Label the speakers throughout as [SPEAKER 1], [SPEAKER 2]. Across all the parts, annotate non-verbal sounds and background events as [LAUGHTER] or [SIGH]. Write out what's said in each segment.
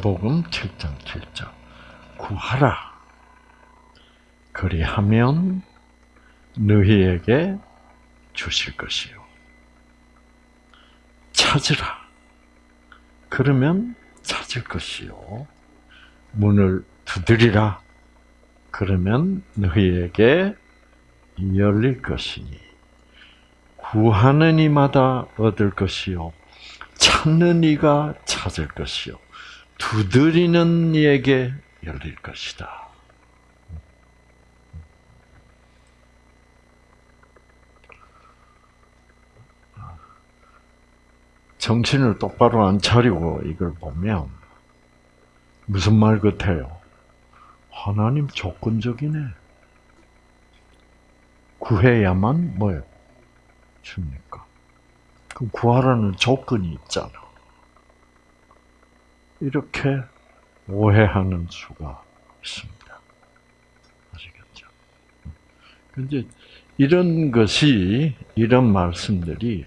[SPEAKER 1] 마태복음 7장 7절. 구하라. 그리하면 너희에게 주실 것이요. 찾으라. 그러면 찾을 것이요. 문을 두드리라. 그러면 너희에게 열릴 것이니. 구하는 이마다 얻을 것이요. 찾는 이가 찾을 것이요 두드리는 이에게 열릴 것이다. 정신을 똑바로 안 차리고 이걸 보면 무슨 말 같아요? 하나님 조건적이네. 구해야만 뭐요? 줍니까? 그 구하라는 조건이 있잖아. 이렇게 오해하는 수가 있습니다. 아시겠죠? 근데 이런 것이, 이런 말씀들이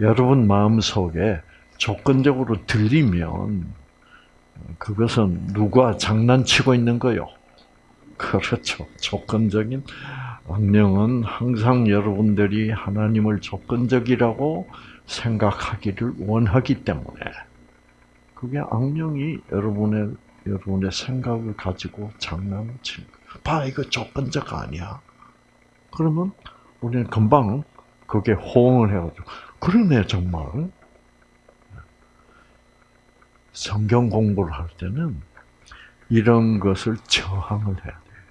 [SPEAKER 1] 여러분 마음 속에 조건적으로 들리면 그것은 누가 장난치고 있는 거요? 그렇죠. 조건적인 악령은 항상 여러분들이 하나님을 조건적이라고 생각하기를 원하기 때문에 그게 악령이 여러분의 여러분의 생각을 가지고 장난을 치는 거예요. 봐, 이거 조건적 아니야. 그러면 우리는 금방 그게 호응을 해가지고 그러네 정말. 성경 공부를 할 때는 이런 것을 저항을 해야 돼요.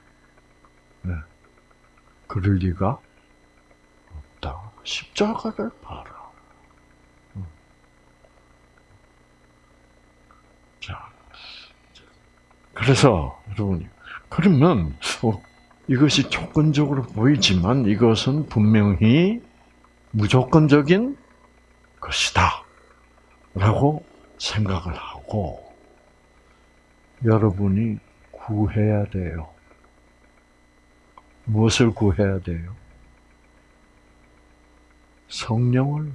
[SPEAKER 1] 네. 그럴 리가 없다. 십자가를 봐라. 자, 그래서 여러분이 그러면 어, 이것이 조건적으로 보이지만 이것은 분명히 무조건적인 것이다. 라고 생각을 하고 여러분이 구해야 돼요. 무엇을 구해야 돼요? 성령을.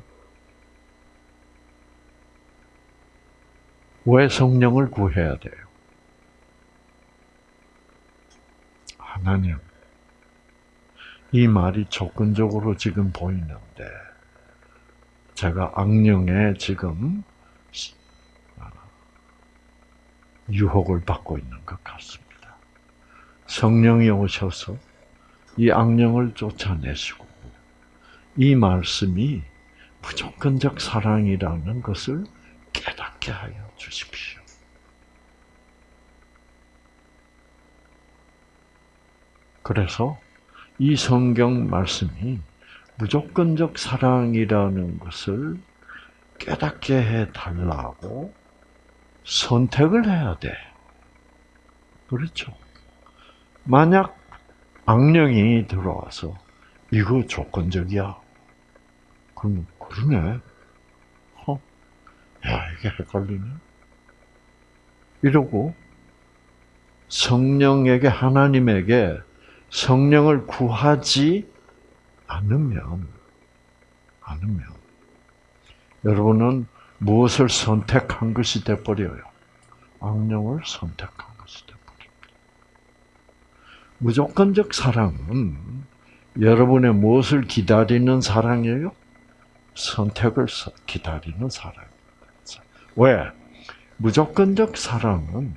[SPEAKER 1] 왜 성령을 구해야 돼요? 하나님, 이 말이 조건적으로 지금 보이는데, 제가 악령에 지금 유혹을 받고 있는 것 같습니다. 성령이 오셔서 이 악령을 쫓아내시고 이 말씀이 무조건적 사랑이라는 것을 깨닫게 하여 주십시오. 그래서 이 성경 말씀이 무조건적 사랑이라는 것을 깨닫게 해 달라고 선택을 해야 돼. 그렇죠? 만약 악령이 들어와서 이거 조건적이야. 그러면 그러네. 어? 야 이게 헷갈리네. 이러고 성령에게 하나님에게 성령을 구하지 않으면 않으면 여러분은 무엇을 선택한 것이 되버려요? 악령을 선택한 것이 되버립니다. 무조건적 사랑은 여러분의 무엇을 기다리는 사랑이에요? 선택을 기다리는 사랑입니다. 왜? 무조건적 사랑은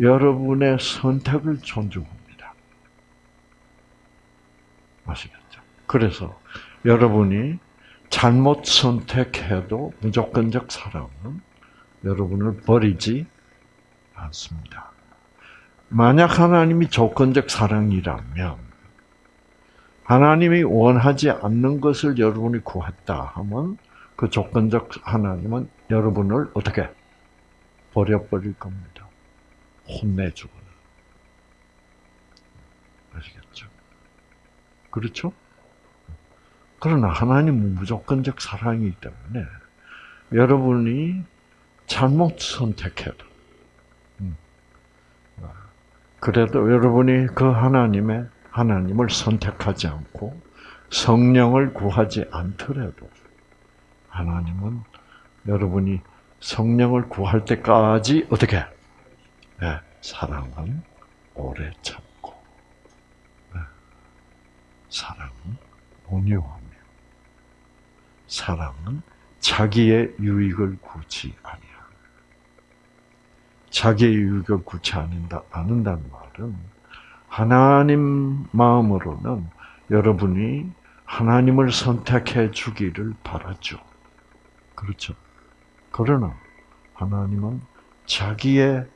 [SPEAKER 1] 여러분의 선택을 존중합니다. 아시겠죠? 그래서 여러분이 잘못 선택해도 무조건적 사랑은 여러분을 버리지 않습니다. 만약 하나님이 조건적 사랑이라면 하나님이 원하지 않는 것을 여러분이 구했다 하면 그 조건적 하나님은 여러분을 어떻게 버려버릴 겁니다. 혼내주고. 아시겠죠? 그렇죠? 그러나 하나님은 무조건적 사랑이기 때문에 여러분이 잘못 선택해도 음, 그래도 여러분이 그 하나님의 하나님을 선택하지 않고 성령을 구하지 않더라도 하나님은 여러분이 성령을 구할 때까지 어떻게? 네, 사랑은 오래 네, 사랑은 온유하며, 사랑은 자기의 유익을 구치 아니야. 자기의 유익을 구치 않는다, 않는다는 말은 하나님 마음으로는 여러분이 하나님을 선택해 주기를 바라죠. 그렇죠. 그러나 하나님은 자기의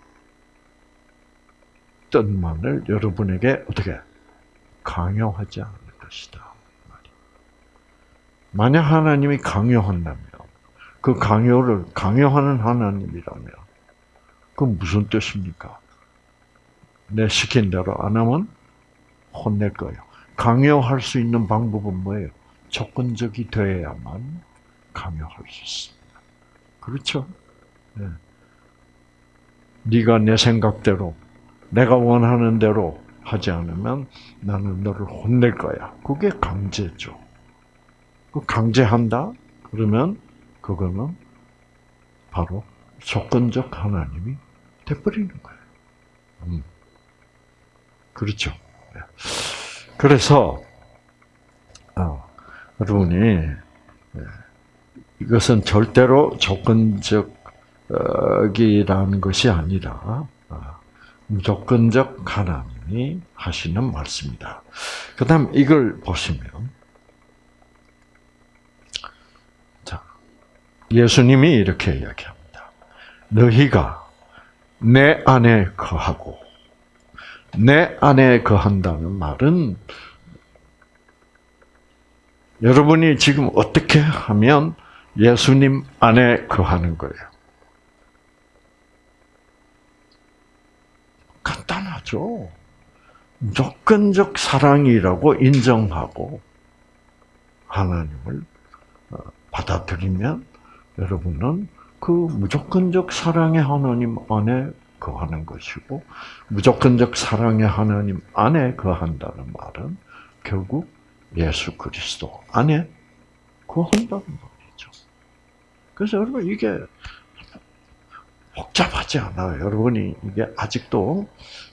[SPEAKER 1] 뜻만을 여러분에게 어떻게 강요하지 않을 것이다. 만약 하나님이 강요한다면 그 강요를 강요하는 하나님이라면 그건 무슨 뜻입니까? 내 시킨 대로 안 하면 혼낼 거예요. 강요할 수 있는 방법은 뭐예요? 조건적이 되어야만 강요할 수 있습니다. 그렇죠? 네. 네가 내 생각대로, 내가 원하는 대로 하지 않으면 나는 너를 혼낼 거야. 그게 강제죠. 그 강제한다? 그러면 그거는 바로 조건적 하나님이 돼버리는 거예요. 음. 그렇죠. 네. 그래서 어, 여러분이 예, 이것은 절대로 조건적이라는 것이 아니라 어, 무조건적 하나님 이 하시는 말씀이다. 그 다음 이걸 보시면 자 예수님이 이렇게 이야기합니다. 너희가 내 안에 거하고 내 안에 거한다는 말은 여러분이 지금 어떻게 하면 예수님 안에 거하는 거예요? 간단하죠. 무조건적 사랑이라고 인정하고 하나님을 어, 받아들이면 여러분은 그 무조건적 사랑의 하나님 안에 거하는 것이고 무조건적 사랑의 하나님 안에 거한다는 말은 결국 예수 그리스도 안에 거한다는 말이죠. 그래서 여러분 이게 복잡하지 않아요. 여러분이 이게 아직도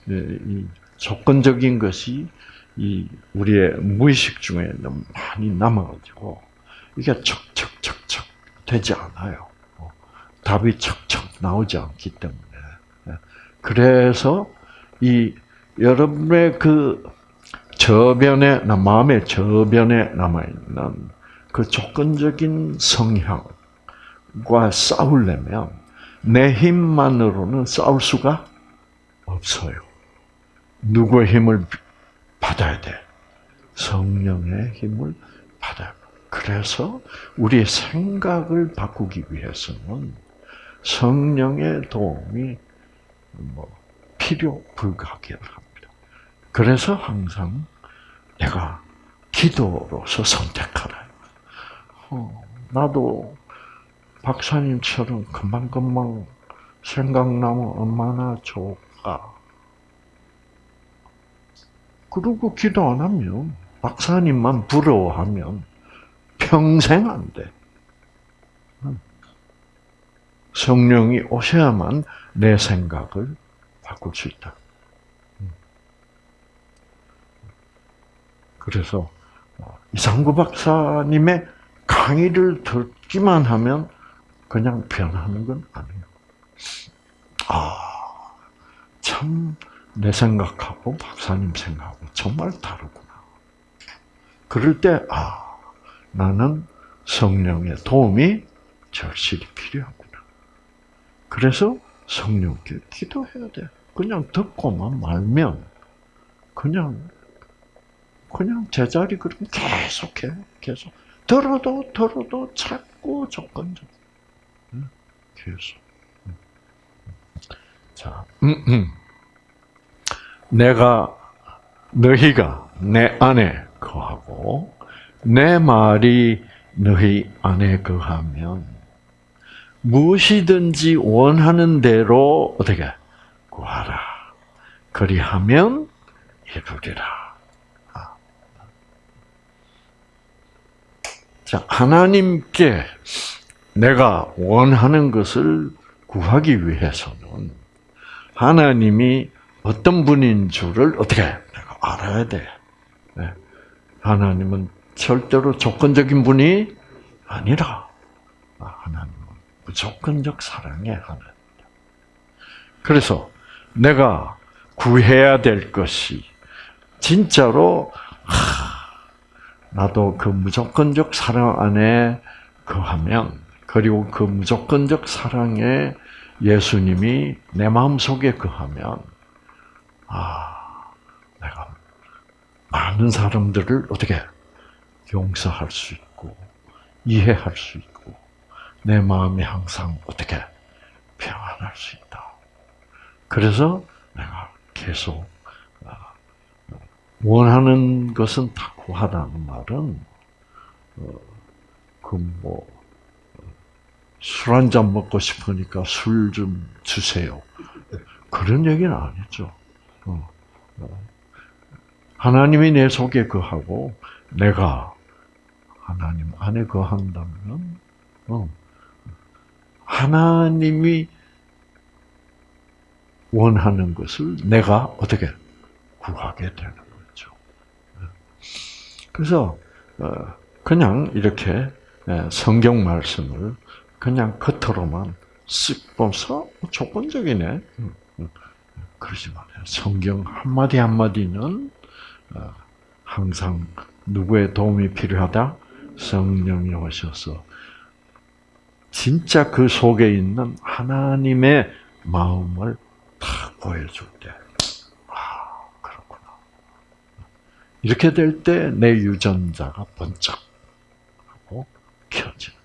[SPEAKER 1] 이 조건적인 것이 이 우리의 무의식 중에 너무 많이 남아가지고 이게 척척척척 되지 않아요. 어, 답이 척척 나오지 않기 때문에 그래서 이 여러분의 그 저변에 마음의 저변에 남아 있는 그 조건적인 성향과 싸우려면 내 힘만으로는 싸울 수가 없어요. 누구의 힘을 받아야 돼? 성령의 힘을 받아야 돼. 그래서 우리의 생각을 바꾸기 위해서는 성령의 도움이 뭐 필요 불가하게 합니다. 그래서 항상 내가 기도로서 선택하라. 어, 나도 박사님처럼 금방금방 생각나면 얼마나 좋을까. 그리고 기도 안 하면 박사님만 부러워하면 평생 안 돼. 성령이 오셔야만 내 생각을 바꿀 수 있다. 그래서 어, 이상구 박사님의 강의를 듣기만 하면 그냥 변하는 건 아니에요. 아, 참, 내 생각하고 박사님 생각하고 정말 다르구나. 그럴 때, 아, 나는 성령의 도움이 절실히 필요하구나. 그래서 성령께 기도해야 돼. 그냥 듣고만 말면 그냥 그냥 제자리 그럼 계속해 계속 들어도 들어도 자꾸 조건적 계속 자 음, 음. 내가 너희가 내 안에 거하고 내 말이 너희 안에 거하면 무엇이든지 원하는 대로 어떻게 구하라. 그리하면 이루리라. 아. 자, 하나님께 내가 원하는 것을 구하기 위해서는 하나님이 어떤 분인 줄을 어떻게 내가 알아야 돼. 네. 하나님은 절대로 조건적인 분이 아니라 아, 하나님은 무조건적 사랑의 하나님. 그래서 내가 구해야 될 것이 진짜로 하, 나도 그 무조건적 사랑 안에 거하면 그리고 그 무조건적 사랑에 예수님이 내 마음 속에 거하면 아 내가 많은 사람들을 어떻게 용서할 수 있고 이해할 수 있고 내 마음이 항상 어떻게 평안할 수 있다. 그래서 내가 계속 아, 원하는 것은 다 구하라는 말은 어, 그뭐 술 한 잔 먹고 싶으니까 술 좀 주세요. 그런 얘기는 아니죠. 어, 어. 하나님이 내 속에 거하고 내가 하나님 안에 거한다면 하나님이 원하는 것을 내가 어떻게 구하게 되는 거죠. 그래서 그냥 이렇게 성경 말씀을 그냥 겉으로만 쓱 보면서 조건적이네. 그러지 말아요. 성경 한마디 한마디는 어, 항상 누구의 도움이 필요하다? 성령이 오셔서 진짜 그 속에 있는 하나님의 마음을 탁 보여줄 때, 아, 그렇구나. 이렇게 될 때 내 유전자가 번쩍 하고 켜지는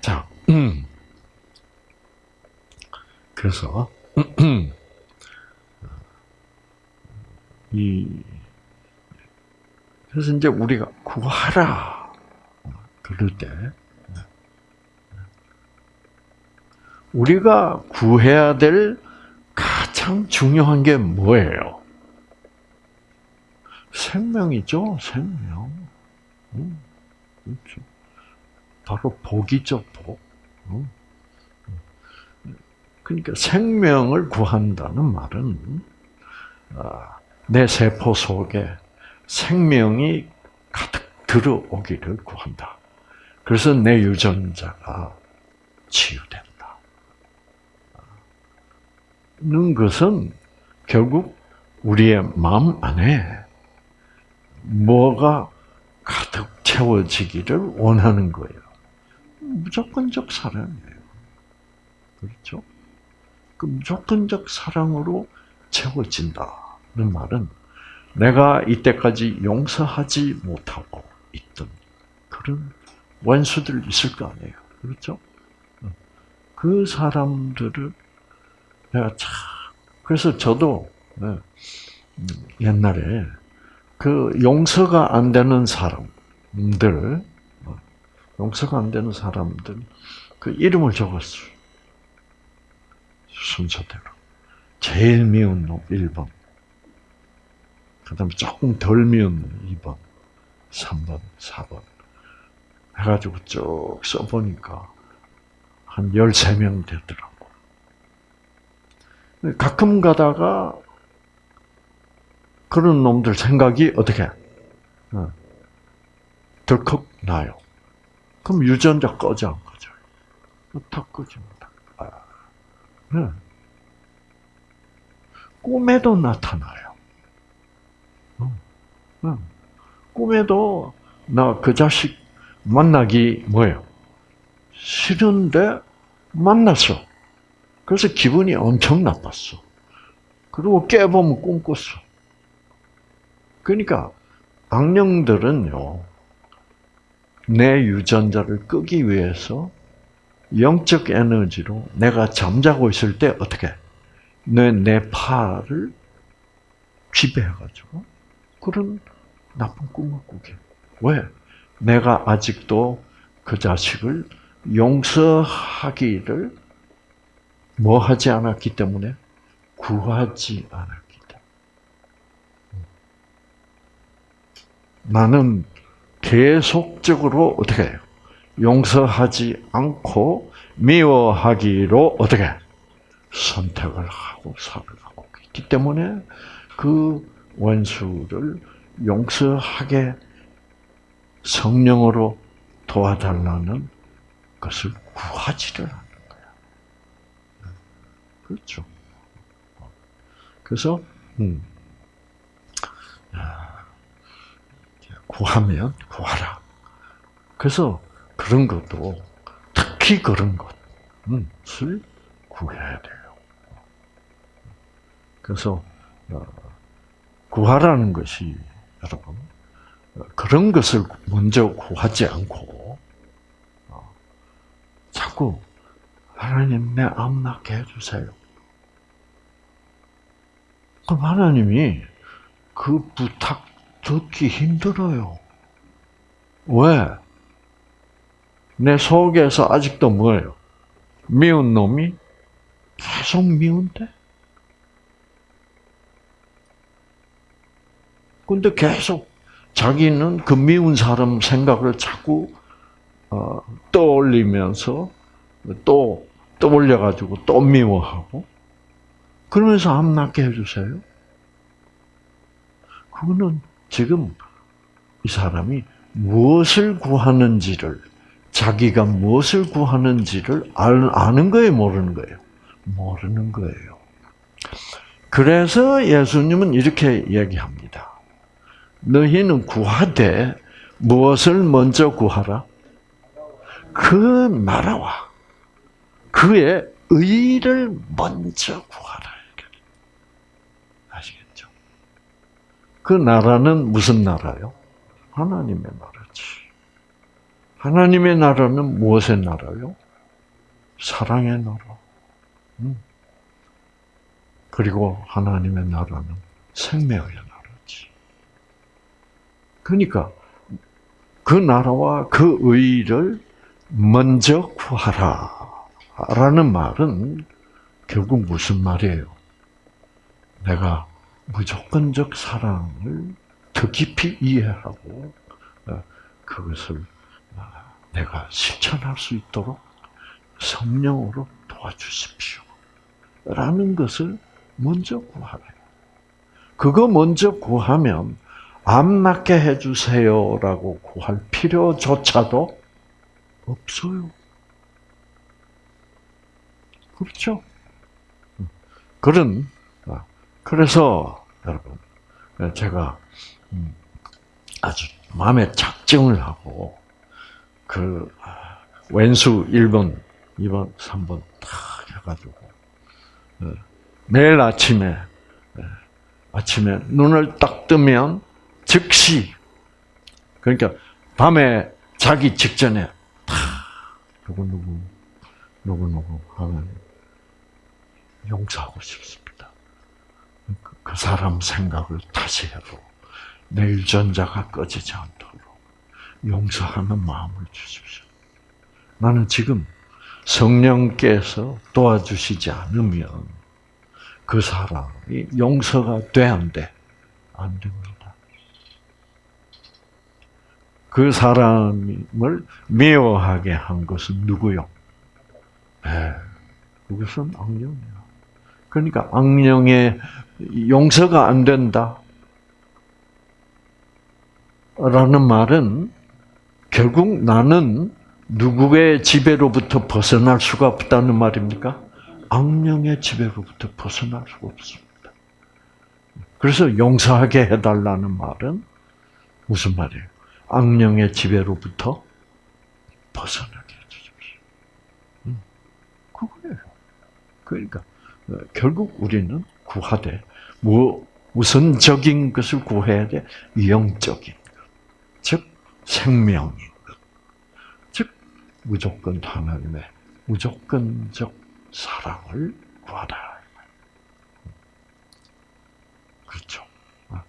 [SPEAKER 1] 자, 음. 그래서 이 그래서 이제 우리가 구하라 그럴 때 우리가 구해야 될 가장 중요한 게 뭐예요? 생명이죠, 생명. 음, 그렇죠. 바로 복이죠, 복. 그러니까 생명을 구한다는 말은 아, 내 세포 속에 생명이 가득 들어오기를 구한다. 그래서 내 유전자가 치유된다. 는 것은 결국 우리의 마음 안에 뭐가 가득 채워지기를 원하는 거예요. 무조건적 사랑이에요. 그렇죠? 그 무조건적 사랑으로 채워진다는 말은 내가 이때까지 용서하지 못하고 있던 그런 원수들 있을 거 아니에요. 그렇죠? 그 사람들을 내가 참, 그래서 저도 네, 옛날에 그 용서가 안 되는 사람들, 용서가 안 되는 사람들 그 이름을 적었어요. 순서대로. 제일 미운 놈 1번. 그 다음에 조금 덜 미운 놈 2번, 3번, 4번. 해가지고 쭉 써보니까 한 13명 되더라고. 가끔 가다가 그런 놈들 생각이 어떻게 어, 덜컥 나요. 그럼 유전자 꺼져 안 꺼져? 다. 아, 네. 꿈에도 나타나요. 어, 네. 꿈에도 나 그 자식 만나기 뭐예요? 싫은데 만났어. 그래서 기분이 엄청 나빴어. 그리고 깨보면 꿈 꿨어. 그러니까 악령들은요. 내 유전자를 끄기 위해서 영적 에너지로 내가 잠자고 있을 때 어떻게 내, 내 팔을 지배해가지고 그런 나쁜 꿈을 꾸게. 왜? 내가 아직도 그 자식을 용서하기를 뭐 하지 않았기 때문에 구하지 않았기 때문에. 나는 계속적으로 어떻게 해요? 용서하지 않고 미워하기로 어떻게 선택을 하고 살아가고 있기 때문에 그 원수를 용서하게 성령으로 도와달라는 것을 구하지를 않는 거야. 그렇죠. 그래서 음, 구하면 구하라. 그래서 그런 것도 특히 그런 것을 구해야 돼요. 그래서 어, 구하라는 것이 여러분 그런 것을 먼저 구하지 않고 어, 자꾸 하나님 내암 낫게 해주세요. 그럼 하나님이 그 부탁 듣기 힘들어요. 왜? 내 속에서 아직도 뭐예요? 미운 놈이 계속 미운데? 근데 계속 자기는 그 미운 사람 생각을 자꾸 어, 떠올리면서 또 떠올려가지고 또 미워하고 그러면서 암 낫게 해주세요. 그거는 지금 이 사람이 무엇을 구하는지를 자기가 무엇을 구하는지를 아는 거예요, 모르는 거예요? 모르는 거예요. 그래서 예수님은 이렇게 얘기합니다. 너희는 구하되 무엇을 먼저 구하라? 그 나라와 그의 의를 먼저 구하라. 아시겠죠? 그 나라는 무슨 나라요? 하나님의 나라지. 하나님의 나라는 무엇의 나라요? 사랑의 나라. 음. 그리고 하나님의 나라는 생명의 나라지. 그러니까 그 나라와 그 의를 먼저 구하라. 라는 말은 결국 무슨 말이에요? 내가 무조건적 사랑을 더 깊이 이해하고 어, 그것을 어, 내가 실천할 수 있도록 성령으로 도와주십시오. 라는 것을 먼저 구하래요. 그거 먼저 구하면 암 낫게 해주세요라고 구할 필요조차도 없어요. 그렇죠? 그런 아, 그래서 여러분 제가 음, 아주 마음에 작정을 하고 그 아, 왼수 1번, 2번, 3번 탁 해가지고 어, 매일 아침에 아침에 눈을 딱 뜨면 즉시 그러니까 밤에 자기 직전에 탁 누구 누구 누구 누구 하면 용서하고 싶습니다. 그, 그 사람 생각을 다시 해도 내 유전자가 꺼지지 않도록 용서하는 마음을 주십시오. 나는 지금 성령께서 도와주시지 않으면 그 사람이 용서가 돼, 안 돼? 안 됩니다. 그 사람을 미워하게 한 것은 누구요? 네, 그것은 악령이야. 그러니까 악령의 용서가 안 된다. 라는 말은 결국 나는 누구의 지배로부터 벗어날 수가 없다는 말입니까? 악령의 지배로부터 벗어날 수가 없습니다. 그래서 용서하게 해달라는 말은 무슨 말이에요? 악령의 지배로부터 벗어나게 해주십시오. 음, 그거예요. 그러니까 어, 결국 우리는 구하되 뭐 우선적인 것을 구해야 돼 영적인 생명인 것, 즉 무조건 하나님의 무조건적 사랑을 구하라. 그렇죠. 어.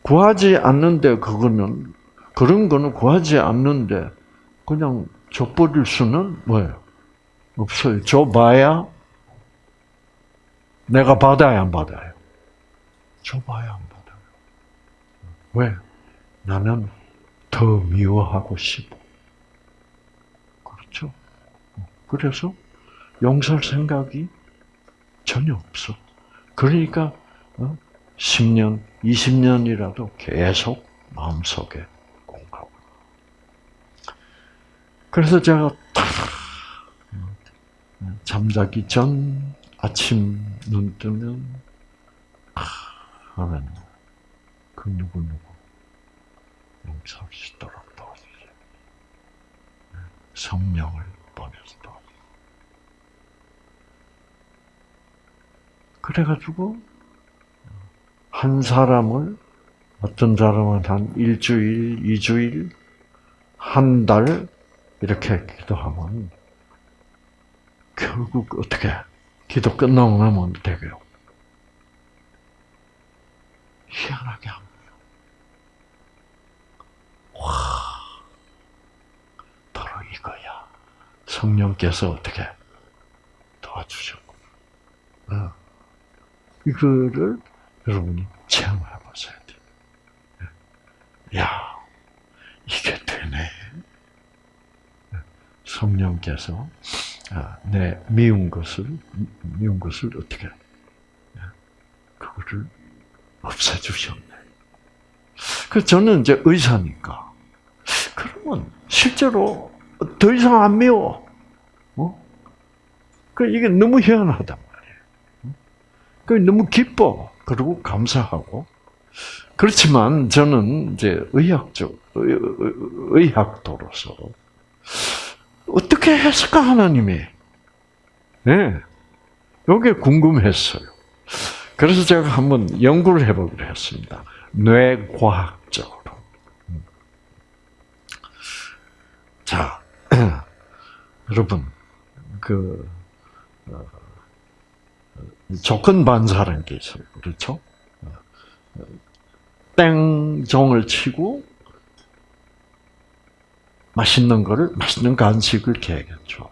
[SPEAKER 1] 구하지 않는데 그거는 그런 거는 구하지 않는데 그냥 줘버릴 수는 뭐예요? 없어요. 줘봐야 내가 받아야 안 받아요. 줘봐야 안 받아요. 왜? 나는 더 미워하고 싶어. 그렇죠? 그래서 용서할 생각이 전혀 없어. 그러니까 10년, 20년이라도 계속 마음속에 공하고. 그래서 제가 딱 잠자기 전 아침 눈 뜨면 하나님 그 누구 누구 용서할 수 있도록 도와주세요. 성령을 보내서 도와주세요. 그래가지고 한 사람을 어떤 사람은 한 일주일, 이주일, 한 달 이렇게 기도하면 결국 어떻게 기도 끝나고 나면 되게요. 희한하게 안 보여. 와, 바로 이거야. 성령께서 어떻게 도와주셨고, 어. 이거를 여러분이 체험해 보셔야 돼요. 야, 이게 되네. 성령께서 아, 내 미운 것을 미운 것을 어떻게 그거를 없애주셨네. 그 저는 이제 의사니까 그러면 실제로 더 이상 안 미워. 어? 그 이게 너무 희한하단 말이에요. 그 너무 기뻐. 그리고 감사하고. 그렇지만 저는 이제 의학적 의학도로서 어떻게 했을까 하나님이? 네, 이게 궁금했어요. 그래서 제가 한번 연구를 해보기로 했습니다. 뇌과학적으로. 자, [CLEARS THROAT] 여러분, 그 어, 조건 반사라는 게 있어요. 그렇죠? 땡종을 치고 맛있는 거를 맛있는 간식을 계획했죠.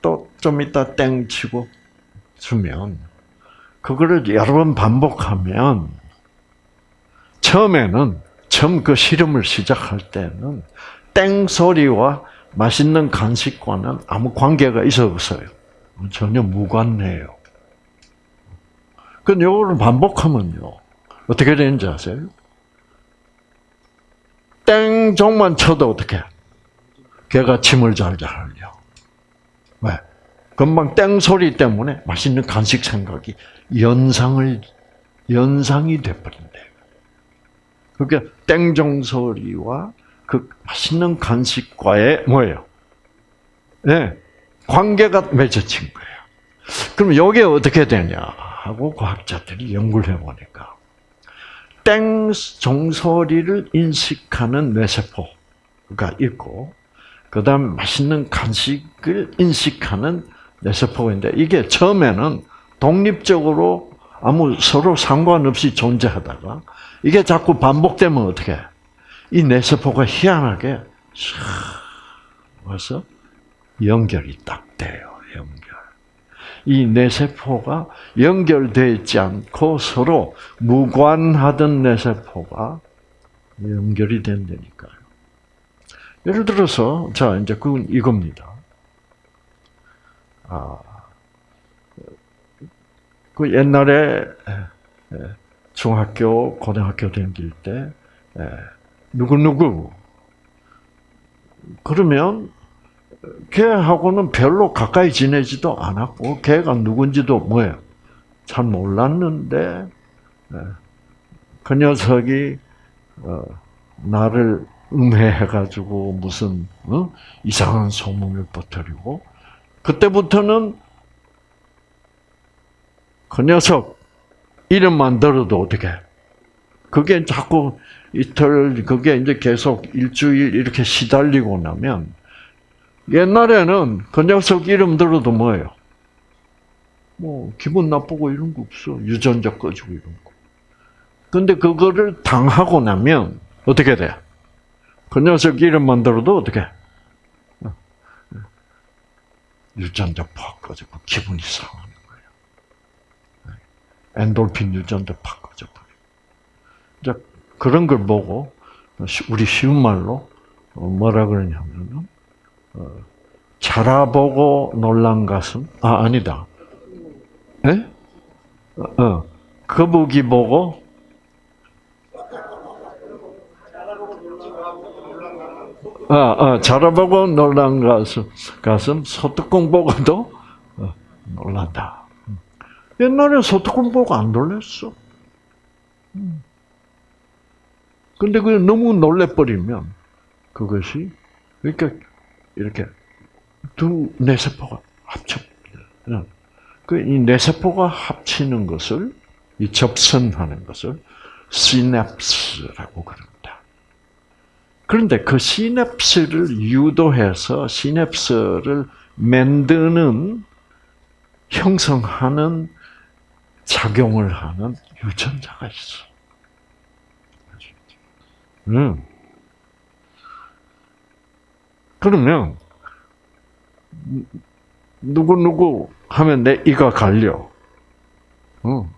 [SPEAKER 1] 또 좀 이따 땡 치고 주면 그거를 여러 번 반복하면 처음에는 처음 그 실험을 시작할 때는 땡 소리와 맛있는 간식과는 아무 관계가 있어 없어요. 전혀 무관해요. 그 요거를 반복하면요. 어떻게 되는지 아세요? 땡종만 쳐도 어떻게? 걔가 침을 잘잘 흘려. 왜? 금방 땡 소리 때문에 맛있는 간식 생각이 연상을 연상이 돼버린대. 그러니까 땡종 소리와 그 맛있는 간식과의 뭐예요? 네, 관계가 맺어진 거예요. 그럼 이게 어떻게 되냐 하고 과학자들이 연구를 해보니까 땡 종소리를 인식하는 뇌세포가 있고 그 다음 맛있는 간식을 인식하는 뇌세포가 있는데 이게 처음에는 독립적으로 아무 서로 상관없이 존재하다가 이게 자꾸 반복되면 어떻게 이 뇌세포가 희한하게 와서 연결이 딱 돼요. 연결. 이 뇌세포가 연결되어 있지 않고 서로 무관하던 뇌세포가 연결이 된다니까요. 예를 들어서, 자, 이제 그건 이겁니다. 아, 그 옛날에 중학교, 고등학교 다닐 때, 누구누구, 그러면 걔하고는 별로 가까이 지내지도 않았고 걔가 누군지도 뭐예요? 잘 몰랐는데 예. 그 녀석이 어, 나를 음해해가지고 무슨 어? 이상한 소문을 퍼뜨리고 그때부터는 그 녀석 이름만 들어도 어떻게 그게 자꾸 이틀 그게 이제 계속 일주일 이렇게 시달리고 나면 옛날에는 그 녀석 이름 들어도 뭐예요? 뭐 기분 나쁘고 이런 거 없어. 유전자 꺼지고 이런 거. 근데 그거를 당하고 나면 어떻게 돼? 그 녀석 이름만 들어도 어떻게? 유전자 팍 꺼지고 기분이 거예요. 엔돌핀 유전자 팍 꺼져버려. 이제 그런 걸 보고 우리 쉬운 말로 어, 뭐라 그러냐면은 어, 자라보고 놀란 가슴 아 아니다. 예? 어, 어, 거북이 보고 어, 어, 자라보고 놀란 가슴, 가슴 소뚜껑 보고도 어, 놀란다. 옛날에 소뚜껑 보고 안 놀랬어. 근데 그 너무 놀래버리면 그것이 그러니까 이렇게 두 뇌세포가 합쳐. 그이 뇌세포가 합치는 것을 이 접선하는 것을 시냅스라고 그럽니다. 그런데 그 시냅스를 유도해서 시냅스를 만드는 형성하는 작용을 하는 유전자가 있어. 음. 그러면 누구 누구 하면 내 이가 갈려. 어.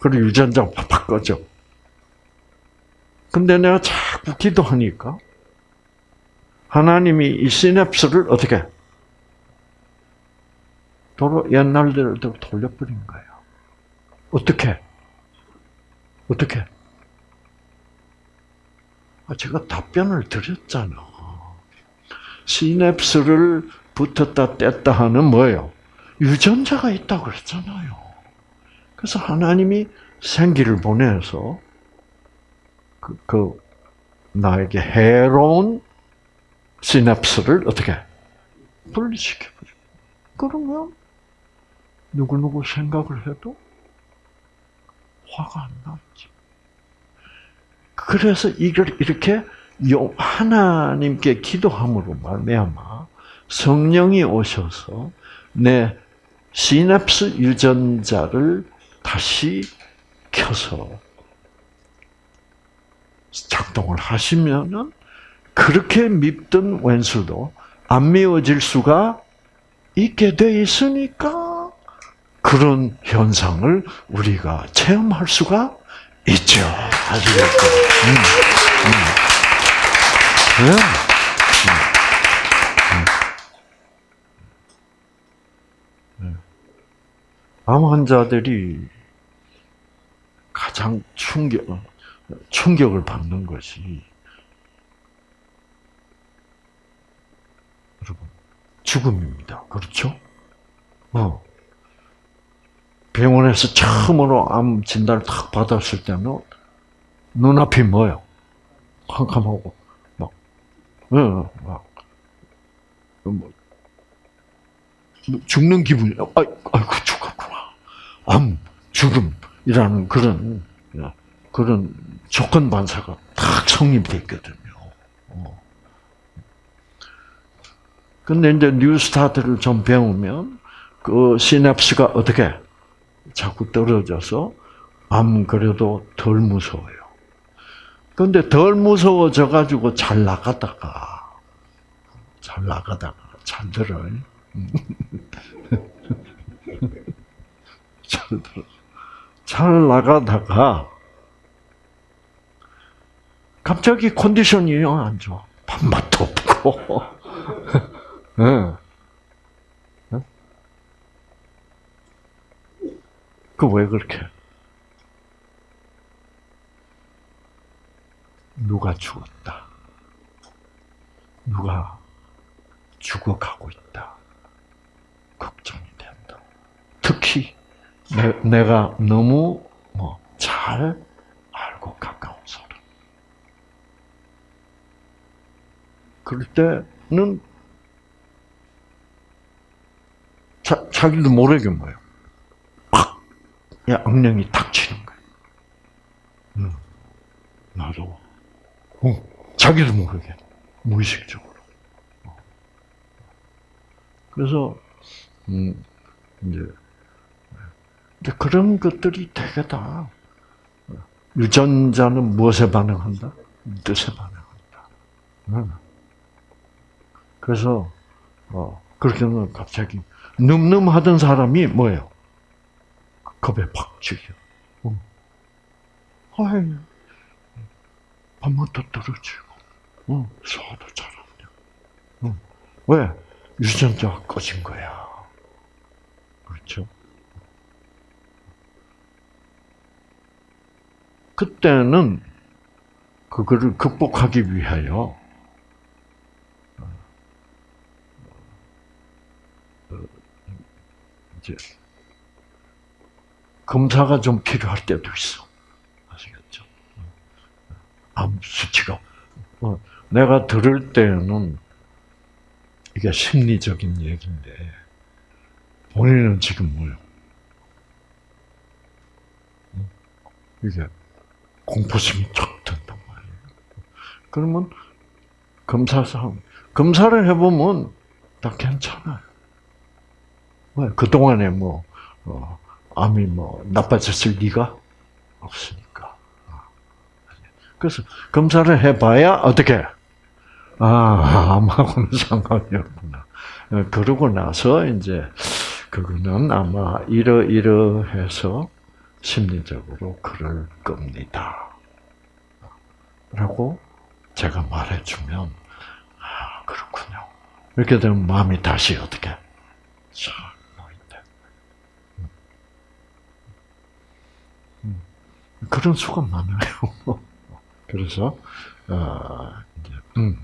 [SPEAKER 1] 그리고 유전자가 팍팍 꺼져. 근데 내가 자꾸 기도하니까 하나님이 이 시냅스를 어떻게 도로 옛날대로 돌려버린 거예요. 어떻게? 어떻게? 아, 제가 답변을 드렸잖아. 시냅스를 붙었다 뗐다 하는 뭐예요? 유전자가 있다고 그랬잖아요. 그래서 하나님이 생기를 보내서 그, 그 나에게 해로운 시냅스를 어떻게 분리시켜버려. 그러면 누구누구 생각을 해도 화가 안 나지. 그래서 이걸 이렇게 하나님께 기도함으로 말미암아 성령이 오셔서 내 시냅스 유전자를 다시 켜서 작동을 하시면은 그렇게 밉던 왼수도 안 미워질 수가 있게 돼 있으니까 그런 현상을 우리가 체험할 수가 있죠. 아시겠죠? 음, 음. 네. 음. 암 환자들이 가장 충격, 충격을 받는 것이 여러분 죽음입니다. 그렇죠? 어. 병원에서 처음으로 암 진단을 탁 받았을 때는 눈앞이 뭐요? 캄캄하고 막, 어, 막, 뭐, 죽는 기분이, 아, 아이고 죽었구나. 암, 죽음이라는 그런 그런 조건 반사가 탁 성립돼 있거든요. 어. 근데 이제 뉴스타트를 좀 배우면 그 시냅스가 어떻게 자꾸 떨어져서 암 그래도 덜 무서워요. 근데 덜 무서워져 가지고 잘 나가다가 잘 나가다가 잘 들어요. 잘 들어. 잘 나가다가 갑자기 컨디션이 안 좋아. 밥맛도 없고. [LAUGHS] 그 왜 그렇게? 누가 죽었다. 누가 죽어가고 있다. 걱정이 된다. 특히 내, 가 너무 뭐 잘 알고 가까운 사람. 그럴 때는 자, 자기도 모르게 뭐예요. 악령이 탁 치는 거예요. 음, 나도. 어, 자기도 모르게. 무의식적으로. 어. 그래서, 음, 이제, 그런 것들이 되게 다 유전자는 무엇에 반응한다? 뜻에 반응한다. 그래서 어, 그렇게 하면 갑자기 늠름하던 사람이 뭐예요? 겁에 팍 죽여. 어. 한번더 떨어지고, 어, 소화도 잘 안 돼. 어. 왜? 유전자가 꺼진 거야. 그렇죠? 그때는 그거를 극복하기 위하여 어, 이제 검사가 좀 필요할 때도 있어. 아시겠죠? 암 수치가 어, 내가 들을 때는 이게 심리적인 얘기인데 본인은 지금 뭐요? 이게 공포심이 쫙 든단 말이에요. 그러면 검사상 검사를 해보면 다 괜찮아요. 왜 그동안에 뭐 어, 암이 뭐 나빠졌을 리가 없으니까. 그래서 검사를 해봐야 어떻게? 아 암하고는 [LAUGHS] 상관이 없구나. 그러고 나서 이제 그거는 아마 이러이러해서 심리적으로 그럴 겁니다. 라고 제가 말해주면, 아, 그렇군요. 이렇게 되면 마음이 다시 어떻게, 쫙 놓인다. 음. 그런 수가 많아요. [LAUGHS] 그래서, 어, 이제, 음.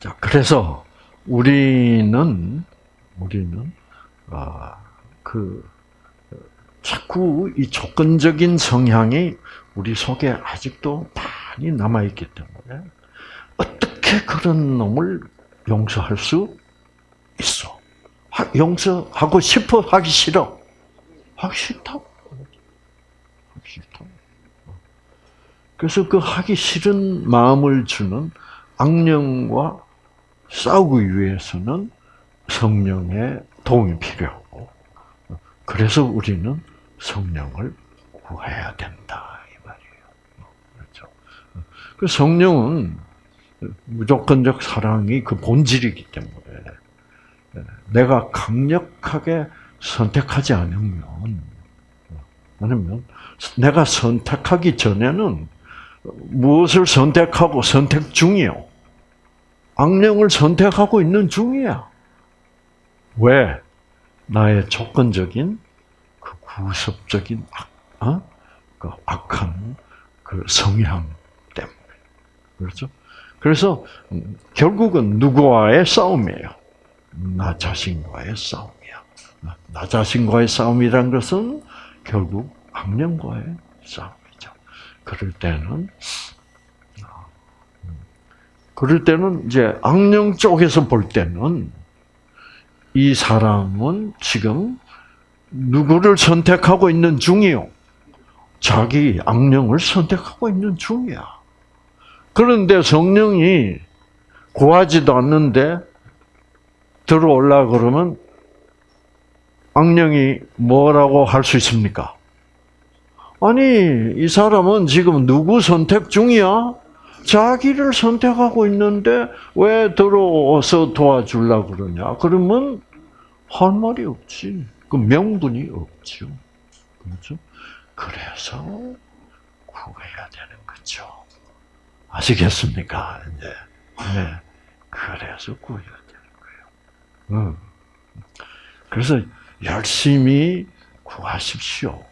[SPEAKER 1] 자, 그래서 우리는, 우리는, 아, 그, 자꾸 이 조건적인 성향이 우리 속에 아직도 많이 남아 있기 때문에 어떻게 그런 놈을 용서할 수 있어? 용서하고 싶어? 하기 싫어? 하기 싫다고. 싫다고. 그래서 그 하기 싫은 마음을 주는 악령과 싸우기 위해서는 성령의 도움이 필요하고, 그래서 우리는 성령을 구해야 된다 이 말이에요. 그렇죠. 그 성령은 무조건적 사랑이 그 본질이기 때문에 내가 강력하게 선택하지 않으면 아니면 내가 선택하기 전에는 무엇을 선택하고 선택 중이요. 악령을 선택하고 있는 중이야. 왜? 나의 조건적인 구습적인 악, 어? 그 악한 그 성향 때문에 그렇죠. 그래서 음, 결국은 누구와의 싸움이에요. 나 자신과의 싸움이야. 나 자신과의 싸움이란 것은 결국 악령과의 싸움이죠. 그럴 때는 어, 음, 그럴 때는 이제 악령 쪽에서 볼 때는 이 사람은 지금 누구를 선택하고 있는 중이요? 자기 악령을 선택하고 있는 중이야. 그런데 성령이 구하지도 않는데 들어올라 그러면 악령이 뭐라고 할 수 있습니까? 아니, 이 사람은 지금 누구 선택 중이야? 자기를 선택하고 있는데 왜 들어와서 도와주려 그러냐? 그러면 할 말이 없지. 그 명분이 없죠. 그렇죠? 그래서 구해야 되는 거죠. 아시겠습니까? 이제 네. 그래서 구해야 되는 거예요. 음. 그래서 열심히 구하십시오.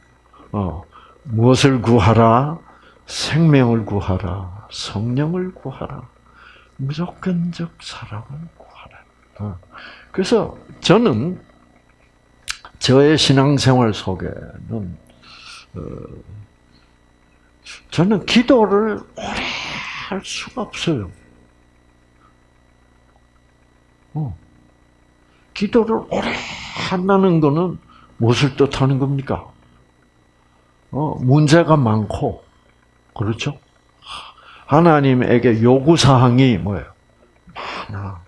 [SPEAKER 1] 어, 무엇을 구하라? 생명을 구하라. 성령을 구하라. 무조건적 사랑을 구하라. 어. 그래서 저는 저의 신앙생활 속에는 어, 저는 기도를 오래 할 수가 없어요. 어. 기도를 오래 한다는 것은 무엇을 뜻하는 겁니까? 어, 문제가 많고, 그렇죠? 하나님에게 요구 사항이 뭐예요? 많아.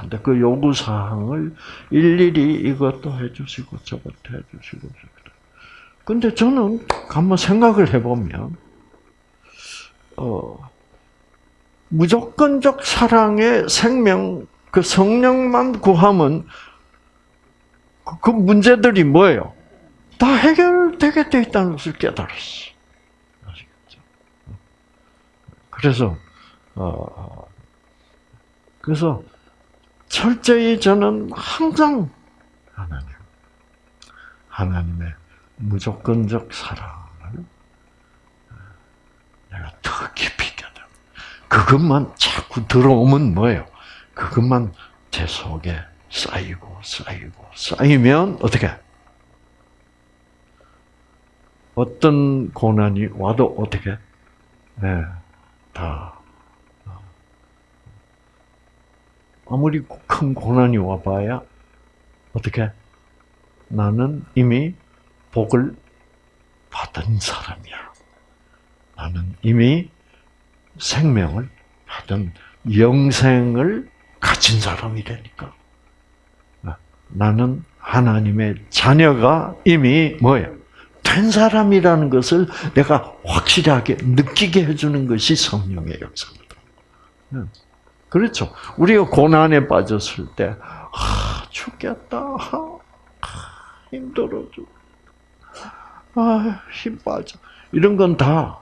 [SPEAKER 1] 근데 그 요구 사항을 일일이 이것도 해주시고 저것도 해주시고 근데 저는 한번 생각을 해보면 어, 무조건적 사랑의 생명 그 성령만 구하면 그, 그 문제들이 뭐예요? 다 해결되게 돼 있다는 것을 깨달았어. 아시겠죠? 그래서 어 그래서 철저히 저는 항상 하나님 하나님의 무조건적 사랑을 내가 더 깊이 깨달아. 그것만 자꾸 들어오면 뭐예요? 그것만 제 속에 쌓이고 쌓이고 쌓이면 어떻게? 어떤 고난이 와도 어떻게? 네, 다 아무리 큰 고난이 와봐야 어떻게? 나는 이미 복을 받은 사람이야. 나는 이미 생명을 받은 영생을 가진 사람이라니까. 나는 하나님의 자녀가 이미 뭐예요? 된 사람이라는 것을 내가 확실하게 느끼게 해주는 것이 성령의 역사입니다. 그렇죠. 우리가 고난에 빠졌을 때, 아, 죽겠다. 아, 힘들어 죽 아, 힘 빠져. 이런 건 다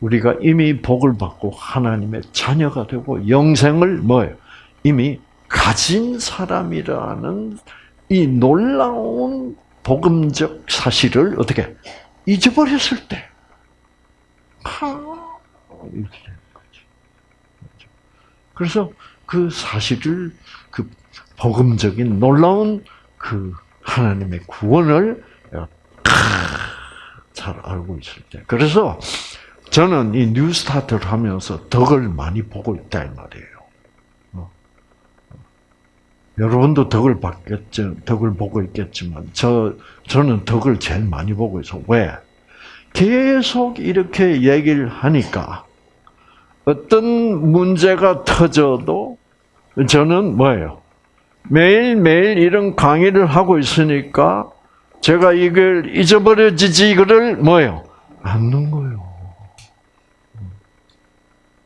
[SPEAKER 1] 우리가 이미 복을 받고 하나님의 자녀가 되고 영생을 뭐예요? 이미 가진 사람이라는 이 놀라운 복음적 사실을 어떻게 잊어버렸을 때. 그래서 그 사실을 그 복음적인 놀라운 그 하나님의 구원을 잘 알고 있을 때. 그래서 저는 이 뉴스타트를 하면서 덕을 많이 보고 있다 이 말이에요. 어. 여러분도 덕을 받겠죠, 덕을 보고 있겠지만 저 저는 덕을 제일 많이 보고 있어. 왜? 계속 이렇게 얘기를 하니까 어떤 문제가 터져도 저는 뭐예요? 매일매일 이런 강의를 하고 있으니까 제가 이걸 잊어버려지지 이거를 뭐예요? 않는 거예요.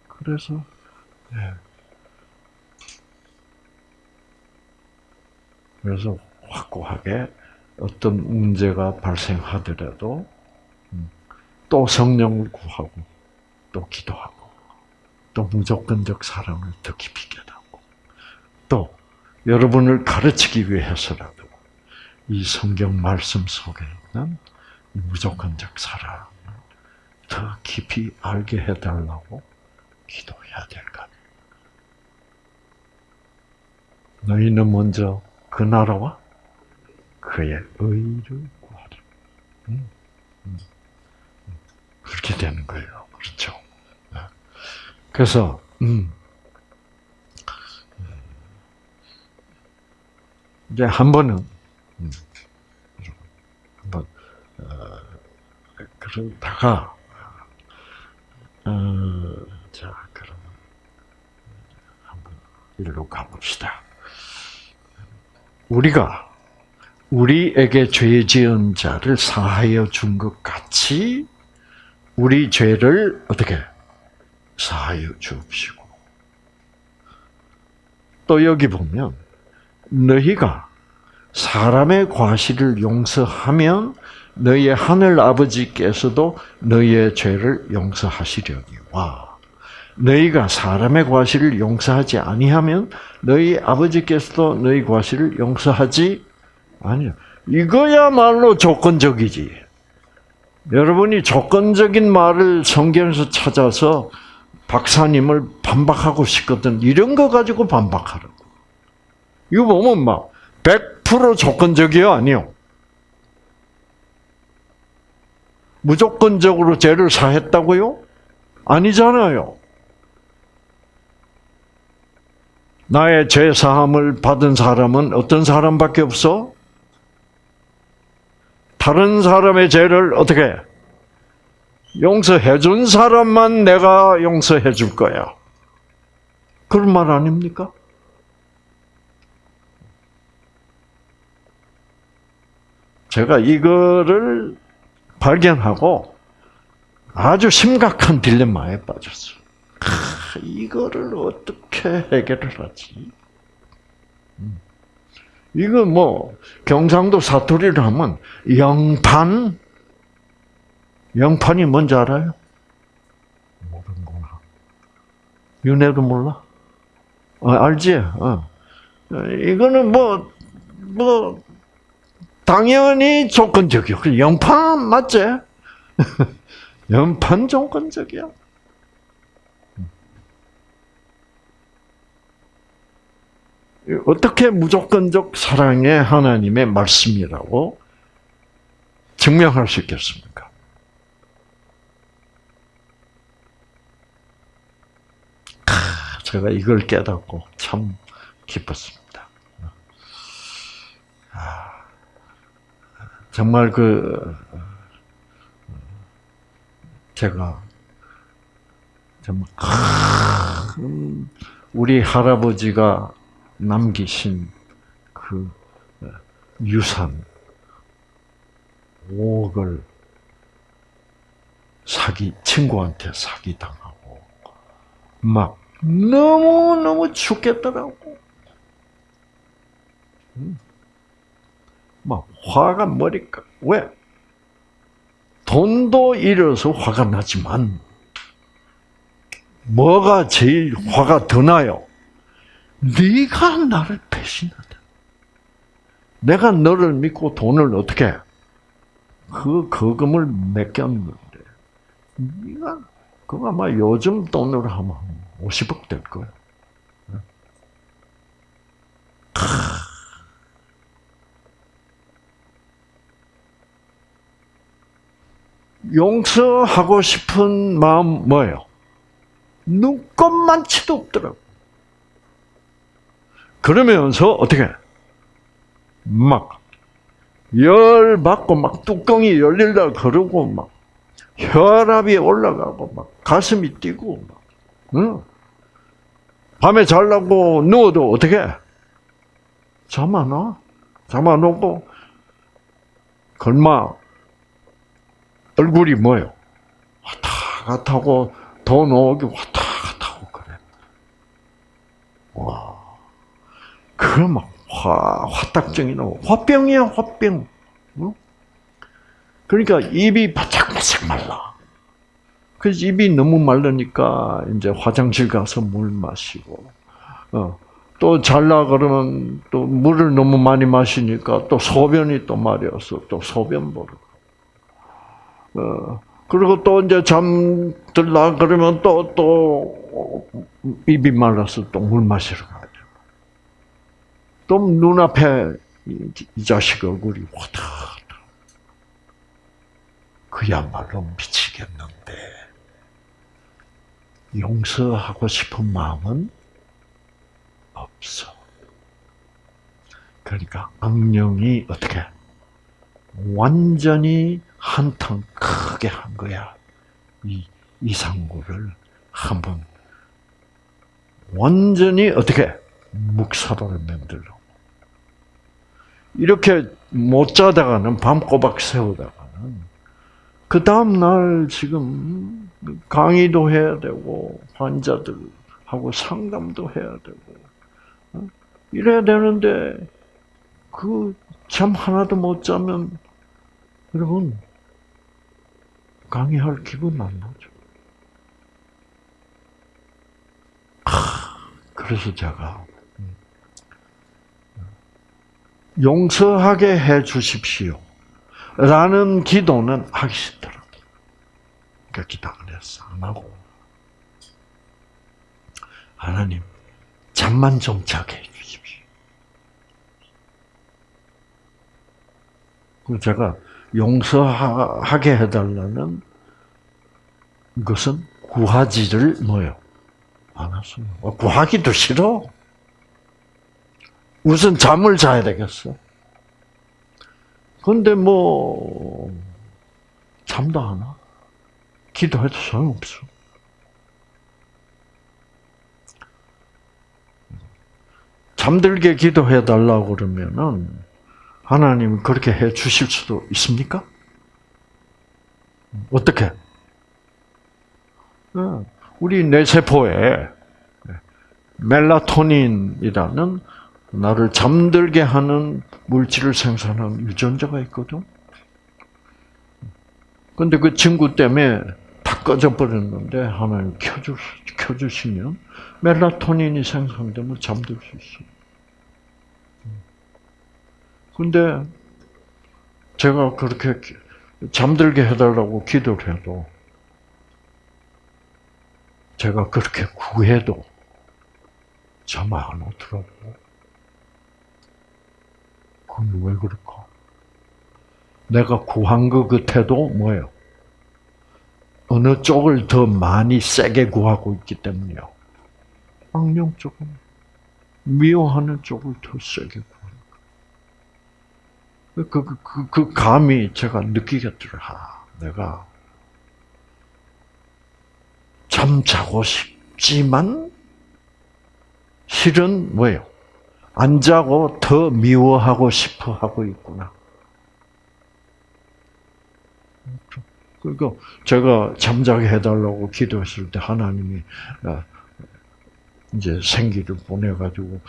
[SPEAKER 1] 그래서 네. 그래서 확고하게 어떤 문제가 발생하더라도 음, 또 성령을 구하고 또 기도하고 또 무조건적 사랑을 더 깊이 깨닫고 또 여러분을 가르치기 위해서라도 이 성경 말씀 속에 있는 무조건적 사랑을 더 깊이 알게 해달라고 기도해야 될 것. 너희는 먼저 그 나라와 그의 의를 구하라. 음, 음, 음. 그렇게 되는 거예요. 그렇죠. 네. 그래서 음, 이제 한 번은 한번 어, 그러다가 어, 자 그럼 한번 일로 가봅시다. 우리가 우리에게 죄 지은 자를 사하여 준 것 같이 우리 죄를 어떻게 사하여 주옵시고. 또 여기 보면 너희가 사람의 과실을 용서하면 너희의 하늘 아버지께서도 너희의 죄를 용서하시려니와 너희가 사람의 과실을 용서하지 아니하면 너희 아버지께서도 너희 과실을 용서하지 아니요. 이거야말로 조건적이지. 여러분이 조건적인 말을 성경에서 찾아서 박사님을 반박하고 싶거든. 이런 거 가지고 반박하라고. 이거 보면 막, 100% 조건적이요? 아니요. 무조건적으로 죄를 사했다고요? 아니잖아요. 나의 죄 사함을 받은 사람은 어떤 사람밖에 없어? 다른 사람의 죄를 어떻게 용서해 준 사람만 내가 용서해 줄 거야. 그런 말 아닙니까? 제가 이거를 발견하고 아주 심각한 딜레마에 빠졌어요. 아, 이거를 어떻게 해결을 하지? 음. 이거 뭐 경상도 사투리를 하면 영판 영판이 뭔지 알아요? 윤회도 몰라? 어, 알지? 어. 이거는 뭐, 뭐, 당연히 조건적이요. 그 영판 맞지? [LAUGHS] 영판 조건적이야. 어떻게 무조건적 사랑의 하나님의 말씀이라고 증명할 수 있겠습니까? 제가 이걸 깨닫고 참 기뻤습니다. 아, 정말 그 제가 정말 큰 우리 할아버지가 남기신 그 유산 5억을 사기 친구한테 사기 당하고 막 너무 너무 죽겠더라고. 막 화가 머리가 왜? 돈도 잃어서 화가 나지만 뭐가 제일 화가 더 나요? 네가 나를 배신하다. 내가 너를 믿고 돈을 어떻게 그 거금을 맡겼는데 네가 그거 아마 요즘 돈으로 하면 50억 될 거야. 용서하고 싶은 마음 뭐예요? 눈꼽만치도 없더라고. 그러면서 어떻게 막 열 받고 막 뚜껑이 열릴라 그러고 막 혈압이 올라가고 막 가슴이 뛰고 막 응? 밤에 잘라고 누워도 어떻게 잠 안 와? 잠 안 오고 걸마 얼굴이 뭐요? 왔다 갔다 하고 돈 오기 왔다 갔다 하고 그래. 와. 그럼 막 화, 화딱정이 나고 화병이야, 화병. 어? 그러니까 입이 바짝바짝 말라. 그래서 입이 너무 마르니까 이제 화장실 가서 물 마시고, 어, 또 잘라 그러면 또 물을 너무 많이 마시니까 또 소변이 또 마려서 또 소변 보러. 어, 그리고 또 이제 잠들라 그러면 또, 또, 입이 말라서 또 물 마시러 돼. 또 눈앞에 이 자식 얼굴이 와다. 그야말로 미치겠는데, 용서하고 싶은 마음은 없어. 그러니까 악령이 어떻게 완전히 한탕 크게 한 거야. 이 이상구를 한번 완전히 어떻게 묵사발을 만들려고. 이렇게 못 자다가는 밤 꼬박 새우다가는 그 다음 날 지금 강의도 해야 되고 환자들하고 상담도 해야 되고 이래야 되는데 그 잠 하나도 못 자면 여러분 강의할 기분 안 나죠. 그래서 제가 용서하게 해 주십시오. 라는 기도는 하기 싫더라고요. 그러니까 기도 안 했어. 안 하고. 하나님, 잠만 좀 자게 해 주십시오. 그 제가 용서하게 해달라는 것은 구하지를 뭐요? 않았어요. 구하기도 싫어. 우선 잠을 자야 되겠어. 근데 뭐, 잠도 안 와. 기도해도 소용없어. 잠들게 기도해 달라고 그러면은, 하나님 그렇게 해 주실 수도 있습니까? 어떻게? 우리 뇌세포에 멜라토닌이라는 나를 잠들게 하는 물질을 생산하는 유전자가 있거든. 근데 그 친구 때문에 다다 꺼져버렸는데 하나님 켜주, 켜주시면 멜라토닌이 생성되면 잠들 수 있어요. 근데 제가 그렇게 잠들게 해달라고 기도를 해도 제가 그렇게 구해도 잠 안 오더라고요. 그건 왜 그럴까? 내가 구한 것 같아도 뭐예요? 어느 쪽을 더 많이 세게 구하고 있기 때문이요. 악령 쪽은 미워하는 쪽을 더 세게 구하는 그, 그, 그, 그 감이 제가 느끼겠더라. 아, 내가 잠자고 싶지만 실은 뭐예요? 안 자고 더 미워하고 싶어 하고 있구나. 그러니까 제가 잠자게 해달라고 기도했을 때 하나님이 어, 이제 생기를 보내가지고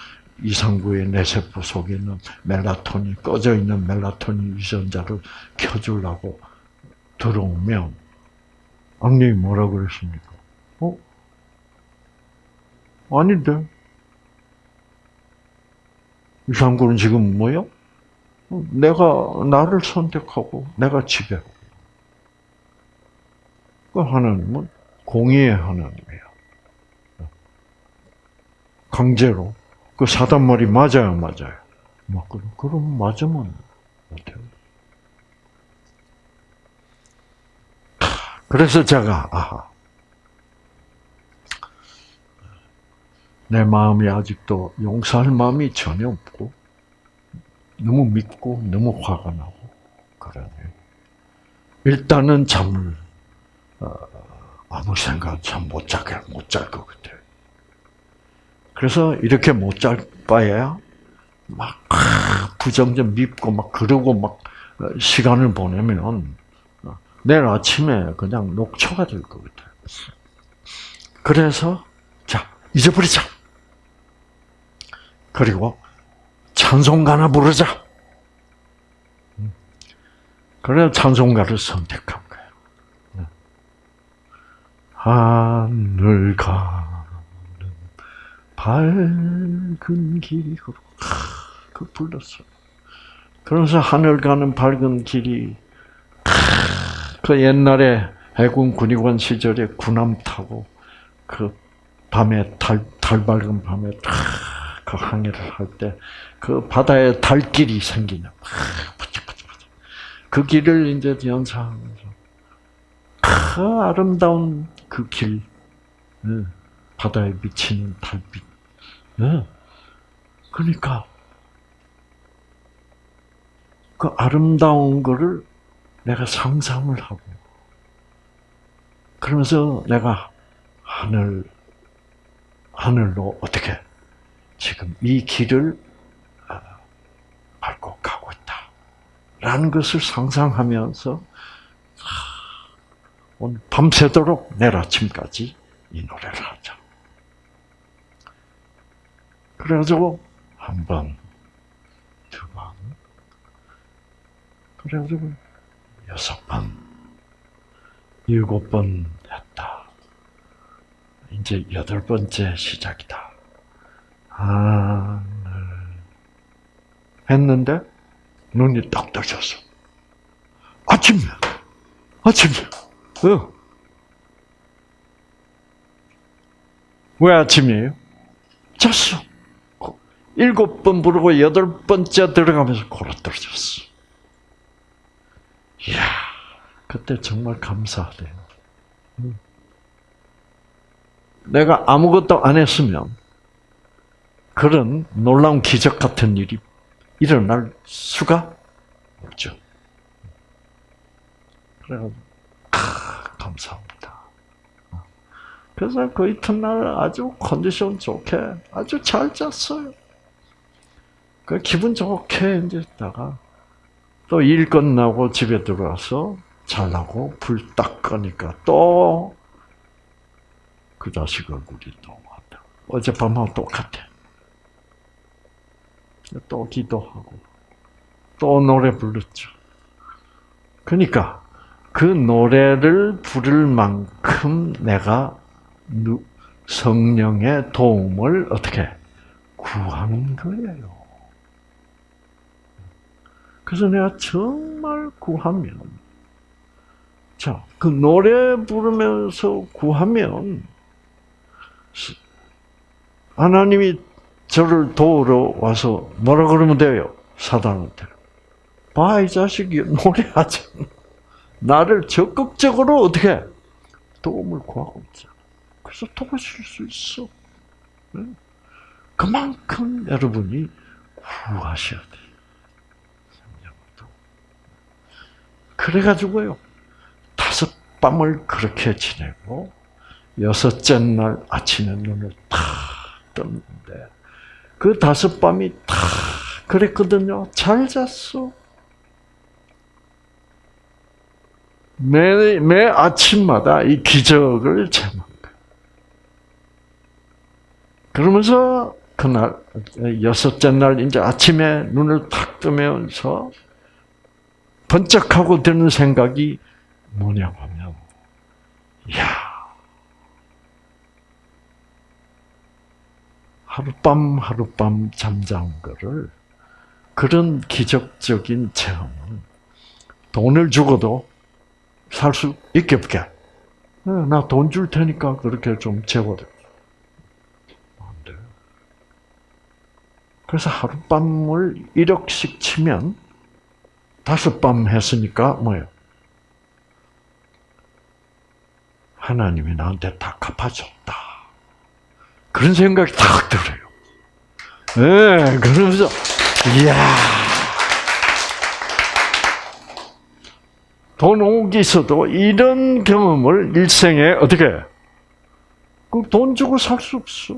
[SPEAKER 1] 이상구의 뇌세포 속에 있는 멜라토닌 꺼져 있는 멜라토닌 유전자를 켜주려고 들어오면 악령이 뭐라 그랬습니까? 어? 아닌데 이상구는 지금 뭐요? 내가 나를 선택하고 내가 지배. 그 하나님은 공의의 하나님이에요. 강제로 그 사단 말이 맞아요, 맞아요. 막 그럼 그럼 맞으면 못해요. 그래서 제가 아하 내 마음이 아직도 용서할 마음이 전혀 없고 너무 믿고 너무 화가 나고 그러네. 일단은 잠을 어, 아무 생각 참못 자게 못 잘 것 같아요. 그래서 이렇게 못 잘 바에야 막 부정적 밉고 막 그러고 막 어, 시간을 보내면 어, 내일 아침에 그냥 녹초가 될 것 같아요. 그래서 자 잊어버리자. 그리고 찬송가나 부르자. 그래 찬송가를 선택한 거예요. 하늘 가는 밝은 길이로 그 불렀어요. 그래서 하늘 가는 밝은 길이 그 옛날에 해군 군의관 시절에 군함 타고 그 밤에 달, 달 밝은 밤에 그 항해를 할 때 그 바다에 달길이 생기는 그 길을 이제 연상하면서 그 아름다운 그 길, 바다에 비치는 달빛. 그러니까 그 아름다운 거를 내가 상상을 하고 그러면서 내가 하늘 하늘로 어떻게 지금 이 길을 어, 밟고 가고 있다. 라는 것을 상상하면서 오늘 밤새도록 내일 아침까지 이 노래를 하자. 그래가지고 한 번, 두 번, 그래가지고 여섯 번, 일곱 번 했다. 이제 여덟 번째 시작이다. 하늘 했는데 눈이 딱 떠졌어. 아침이야. 아침이야. 어. 왜 아침이에요? 잤어. 일곱 번 부르고 여덟 번째 들어가면서 골아 떨어졌어. 이야, 그때 정말 감사하대요. 내가 아무것도 안 했으면 그런 놀라운 기적 같은 일이 일어날 수가 없죠. 그래가지고, 아, 감사합니다. 그래서 그 이튿날 아주 컨디션 좋게 아주 잘 잤어요. 그 기분 좋게 이제 있다가 또 일 끝나고 집에 들어와서 잘라고 불딱 끄니까 또 그 자식 얼굴이 또 왔다. 어젯밤하고 똑같아. 또 기도하고 또 노래 불렀죠. 그러니까 그 노래를 부를 만큼 내가 성령의 도움을 어떻게 구하는 거예요. 그래서 내가 정말 구하면, 자, 그 노래 부르면서 구하면, 하나님이 저를 도우러 와서 뭐라 그러면 돼요? 사단한테. 봐, 이 자식이 노래하잖아. [LAUGHS] 나를 적극적으로 어떻게 도움을 구하고 있잖아. 그래서 도와줄 수 있어. 그만큼 여러분이 구하셔야 돼. 그래가지고요. 다섯 밤을 그렇게 지내고, 여섯째 날 아침에 눈을 탁 떴는데, 그 다섯 밤이 탁 그랬거든요. 잘 잤어. 매, 매 아침마다 이 기적을 체험한. 그러면서 그날, 여섯째 날 이제 아침에 눈을 탁 뜨면서 번쩍하고 드는 생각이 뭐냐 하면, 야 하룻밤 하룻밤 잠자는 거를 그런 기적적인 체험은 돈을 주고도 살 수 있게 없게. 나 돈 줄 테니까 그렇게 좀 재워줘. 안 돼. 그래서 하룻밤을 1억씩 치면 다섯 밤 했으니까 뭐예요? 하나님이 나한테 다 갚아줬다. 그런 생각이 탁 들어요. 예, 네, 그러면서, 이야. 돈 오기 있어도 이런 경험을 일생에 어떻게, 그돈 주고 살 수 없어.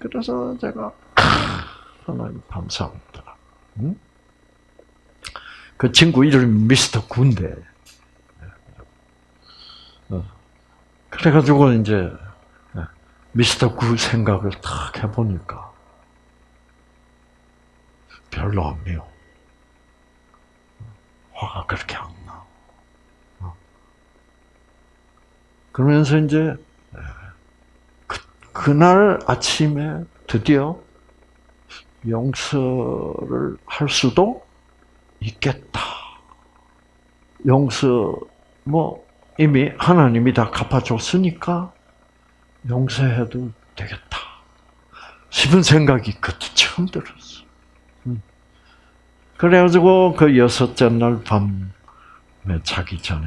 [SPEAKER 1] 그래서 제가, 하나님 감사합니다. 응? 그 친구 이름이 미스터 군데. 어. 그래가지고 이제 미스터 구 생각을 딱 해보니까 별로 안 매워. 화가 그렇게 안 나. 어. 그러면서 이제 그, 그날 아침에 드디어 용서를 할 수도 있겠다. 용서 뭐 이미 하나님이 다 갚아줬으니까 용서해도 되겠다. 싶은 생각이 그때 처음 들었어. 음. 그래가지고 그 여섯째 날 밤에 자기 전에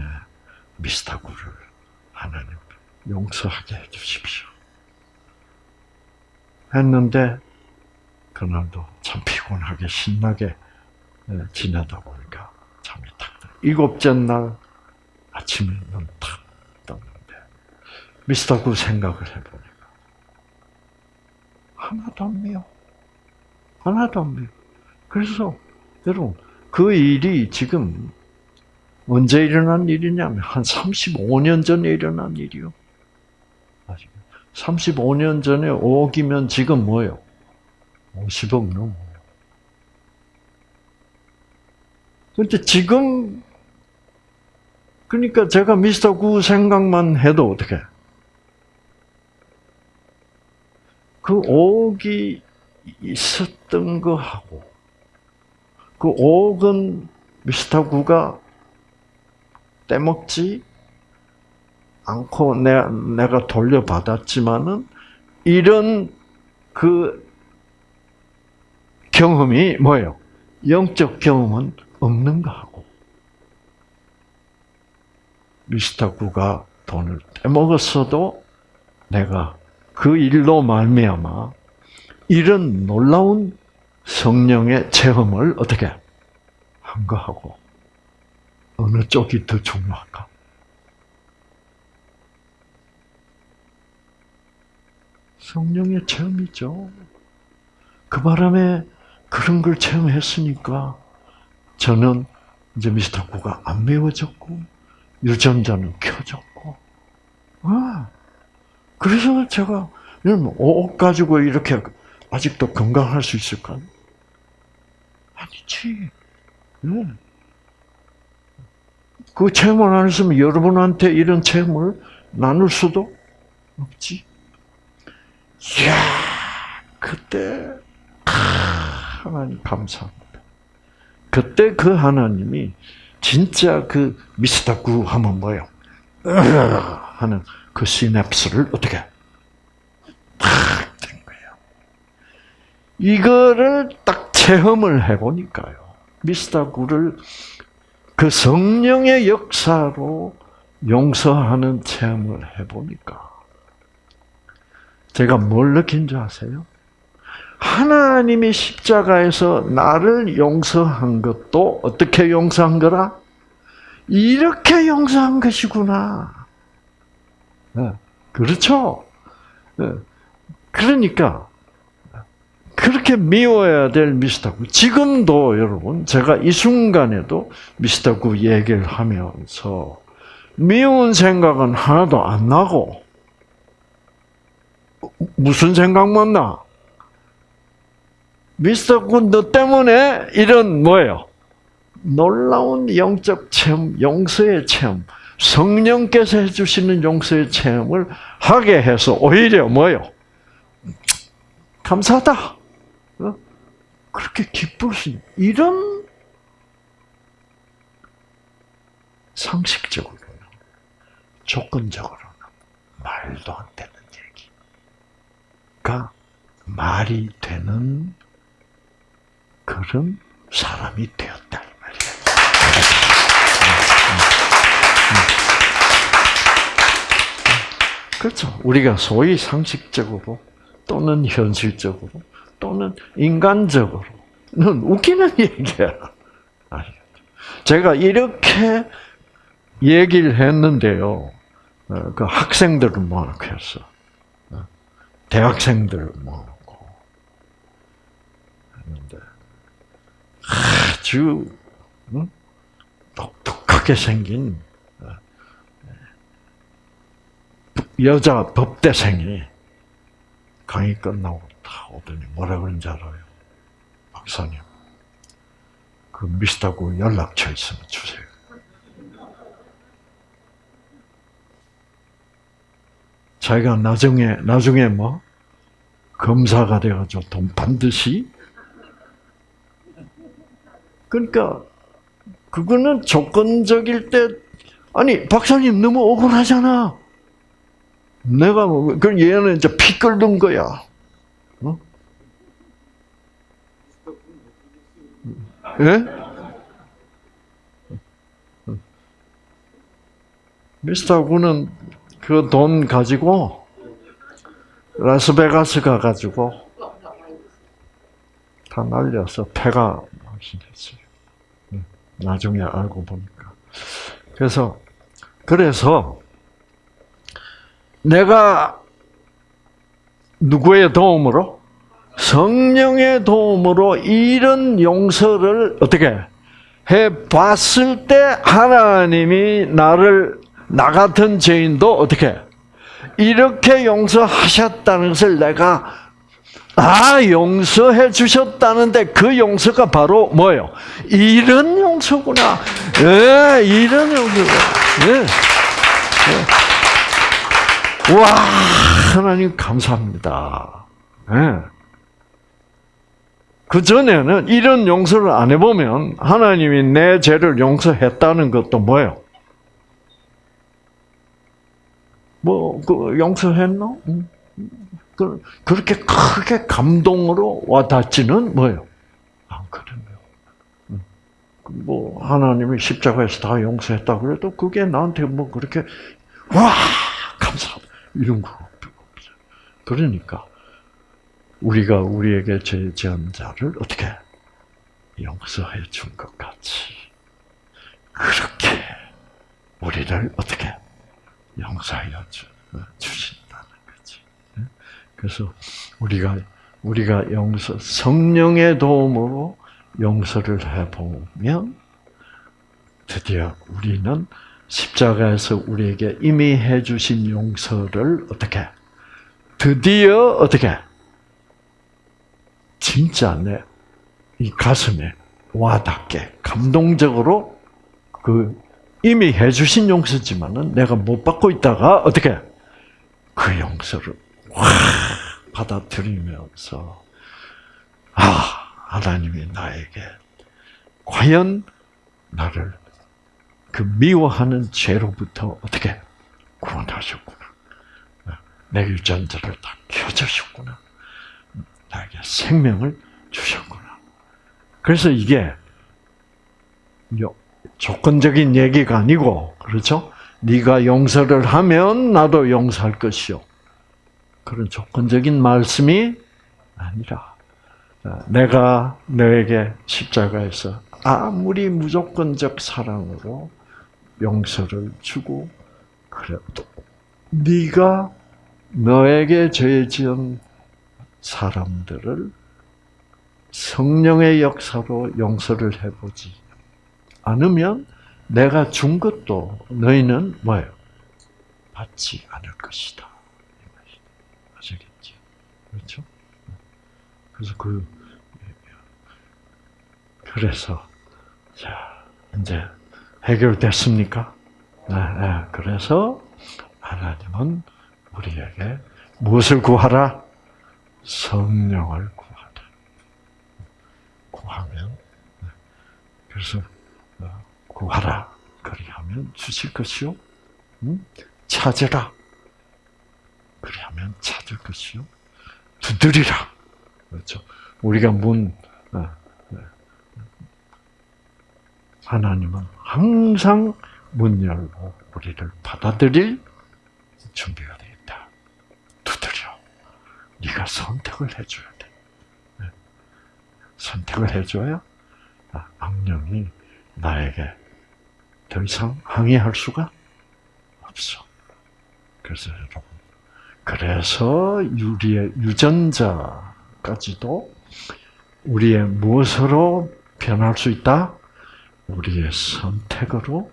[SPEAKER 1] 미스터구를 하나님 용서하게 해주십시오. 했는데 그날도 참 피곤하게 신나게 지내다 보니까 잠이 탁 들어. 일곱째 날 아침에 눈탁 미스터구 생각을 해보니까 하나도 안 매워. 하나도 안 매워. 그래서 여러분 그 일이 지금 언제 일어난 일이냐면 한 35년 전에 일어난 일이요. 35년 전에 5억이면 지금 뭐예요? 50억 넘어. 근데 지금 그러니까 제가 미스터 구 생각만 해도 어떻게? 그 5억이 있었던 거하고 그 5억은 미스터 구가 떼먹지 않고 내가, 내가 돌려받았지만은 이런 그 경험이 뭐예요? 영적 경험은 없는 거하고 미스터 구가 돈을 떼먹었어도 내가 그 일로 말미암아 이런 놀라운 성령의 체험을 어떻게 한 거하고 어느 쪽이 더 중요할까? 성령의 체험이죠. 그 바람에 그런 걸 체험했으니까 저는 이제 미스터 구가 안 매워졌고 유전자는 켜졌고. 아, 그래서 제가 옷 가지고 이렇게 아직도 건강할 수 있을까요? 아니지. 네. 그 체험을 안 했으면 여러분한테 이런 체험을 나눌 수도 없지. 이야, 그때, 하나님 감사합니다. 그때 그 하나님이 진짜 그 미스터 구 하면 뭐예요? 하는 그 시냅스를 어떻게 탁된 거예요. 이거를 딱 체험을 해보니까요. 미스터 구를 그 성령의 역사로 용서하는 체험을 해보니까 제가 뭘 느낀 줄 아세요? 하나님이 십자가에서 나를 용서한 것도 어떻게 용서한 거라? 이렇게 용서한 것이구나. 네, 그렇죠? 네, 그러니까 그렇게 미워야 될 미스터구. 지금도 여러분 제가 이 순간에도 미스터구 얘기를 하면서 미운 생각은 하나도 안 나고 무슨 생각만 나? 미스터 굿너 때문에 이런 뭐예요? 놀라운 영적 체험, 용서의 체험, 성령께서 해주시는 용서의 체험을 하게 해서 오히려 뭐요? 감사하다. 어? 그렇게 기쁠 수 있는 이런 상식적으로는 조건적으로는 말도 안 되는 얘기가 말이 되는 그런 사람이 되었다. 그렇죠. 우리가 소위 상식적으로 또는 현실적으로 또는 인간적으로는 웃기는 [LAUGHS] 얘기야. 제가 이렇게 얘기를 했는데요. 어, 그 학생들을 모아놓고 했어. 어, 대학생들을 모아놓고 했는데 아주 독특하게 생긴 어, 여자 법대생이 강의 끝나고 다 오더니 뭐라 그런지 알아요? 박사님, 그 미스터고 연락처 있으면 주세요. 자기가 나중에, 나중에 뭐, 검사가 돼가지고 돈 반드시 그러니까 그거는 조건적일 때 아니 박사님 너무 억울하잖아. 내가 뭐 그럼 얘는 이제 피 끓는 거야. 어? 예? 미스터 군은 그 돈 가지고 라스베가스 가가지고 다 날려서 폐가 망신했어요. 나중에 알고 보니까. 그래서, 그래서, 내가 누구의 도움으로? 성령의 도움으로 이런 용서를 어떻게 해 봤을 때 하나님이 나를 나 같은 죄인도 어떻게 이렇게 용서하셨다는 것을 내가 아, 용서해 주셨다는데 그 용서가 바로 뭐예요? 이런 용서구나. 예, 이런 용서구나. 예. 예. 와, 하나님 감사합니다. 예. 그 전에는 이런 용서를 안 해보면 하나님이 내 죄를 용서했다는 것도 뭐예요? 뭐, 그, 용서했나? 응. 그, 그렇게 크게 감동으로 와닿지는 뭐예요? 않거든요. 뭐 하나님이 십자가에서 다 용서했다 그래도 그게 나한테 뭐 그렇게 와 감사합니다 이런 거. 그러니까 우리가 우리에게 죄 지은 자를 어떻게 용서해 준 것 같이 그렇게 우리를 어떻게 용서하여 주신 그래서 우리가 우리가 용서 성령의 도움으로 용서를 해 보면 드디어 우리는 십자가에서 우리에게 이미 해 주신 용서를 어떻게? 드디어 어떻게? 진짜 내 이 가슴에 와닿게 감동적으로 그 이미 해주신 용서지만은 내가 못 받고 있다가 어떻게? 그 용서를 확 받아들이면서 아 하나님이 나에게 과연 나를 그 미워하는 죄로부터 어떻게 구원하셨구나. 내 유전자를 다 켜주셨구나. 나에게 생명을 주셨구나. 그래서 이게 조건적인 얘기가 아니고 그렇죠? 네가 용서를 하면 나도 용서할 것이요. 그런 조건적인 말씀이 아니라 내가 너에게 십자가에서 아무리 무조건적 사랑으로 용서를 주고 그래도 네가 너에게 죄 지은 사람들을 성령의 역사로 용서를 해보지 않으면 내가 준 것도 너희는 뭐예요? 받지 않을 것이다. 아시겠죠? 그렇죠? 그래서 그 그래서 자 이제 해결됐습니까? 네, 네. 그래서 하나님은 우리에게 무엇을 구하라? 성령을 구하라. 구하면 네. 그래서 어, 구하라. 그리하면 주실 것이요. 찾으라. 그리하면 찾을 것이요. 두드리라. 그렇죠. 우리가 문 어, 하나님은 항상 문 열고 우리를 받아들일 준비가 되어 있다. 두드려. 네가 선택을 해줘야 돼. 네. 선택을 해줘야 아, 악령이 나에게 더 이상 항의할 수가 없어. 그래서 여러분, 그래서 우리의 유전자까지도 우리의 무엇으로 변할 수 있다? 우리의 선택으로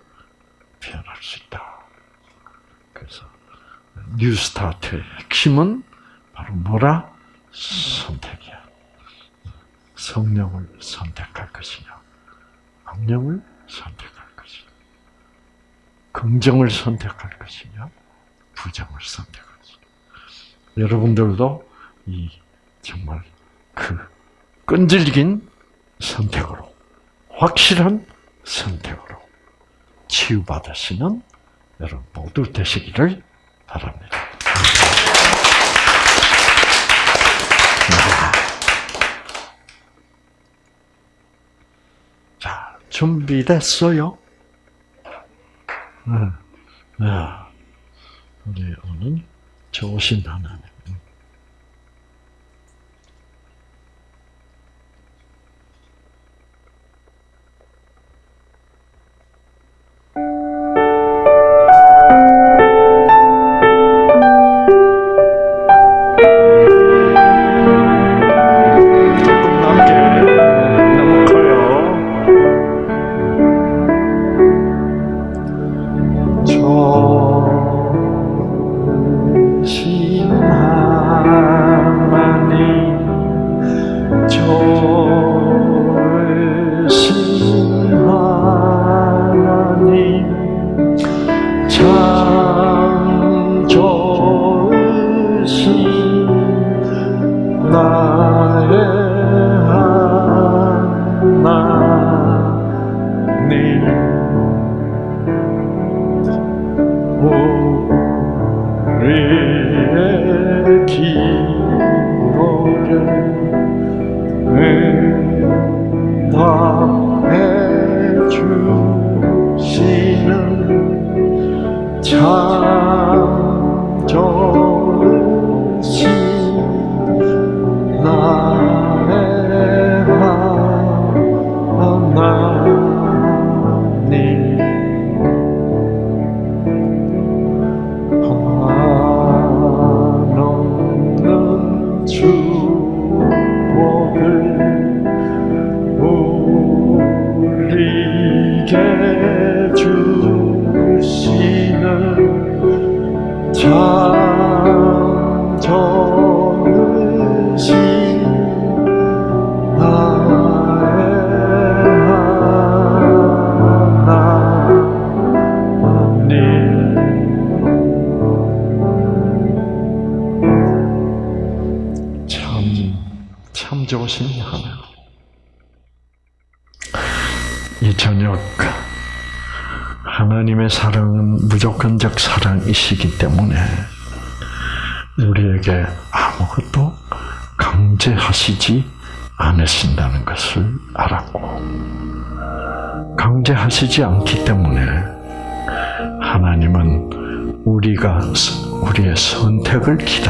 [SPEAKER 1] 변할 수 있다. 그래서 뉴스타트의 핵심은 바로 뭐라? 선택이야. 성령을 선택할 것이냐, 악령을 선택할 것이냐, 긍정을 선택할 것이냐, 부정을 선택할 것이냐. 여러분들도 이 정말 그 끈질긴 선택으로, 확실한 선택으로 치유받으시는 여러분 모두 되시기를 바랍니다. 자, 준비됐어요? 네. 네. 우리 오늘 좋으신 하나님. 선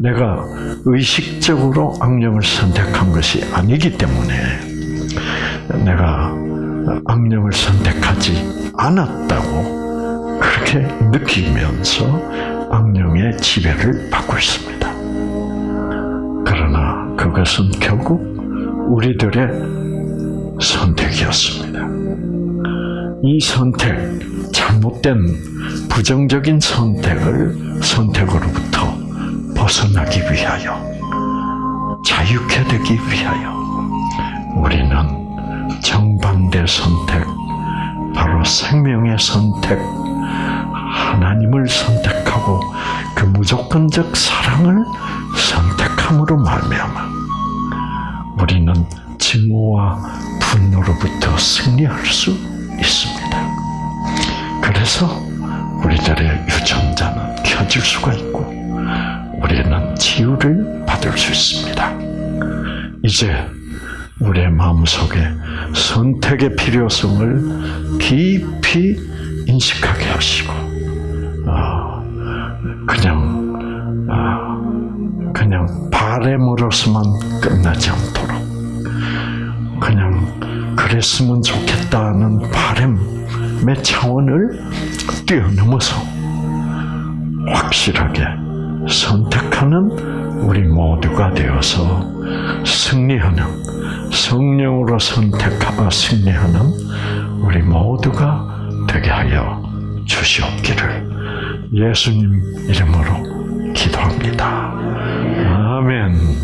[SPEAKER 1] 내가 의식적으로 악령을 선택한 것이 아니기 때문에 내가 악령을 선택하지 않았다고 그렇게 느끼면서 악령의 지배를 받고 있습니다. 그러나 그것은 결국 우리들의 선택이었습니다. 이 선택, 잘못된 부정적인 선택을 선택으로부터 벗어나기 위하여 자유케 되기 위하여 우리는 정반대 선택, 바로 생명의 선택, 하나님을 선택하고 그 무조건적 사랑을 선택함으로 말미암아 우리는 증오와 분노로부터 승리할 수 있습니다. 그래서 우리들의 유전자는 켜질 수가 있고 우리는 치유를 받을 수 있습니다. 이제 우리의 마음속에 선택의 필요성을 깊이 인식하게 하시고 어, 그냥 어, 그냥 바램으로서만 끝나지 않도록 그냥 그랬으면 좋겠다는 바램의 차원을 뛰어넘어서 확실하게 선택하는 우리 모두가 되어서 승리하는 성령으로 선택하며 승리하는 우리 모두가 되게 하여 주시옵기를 예수님 이름으로 기도합니다. 아멘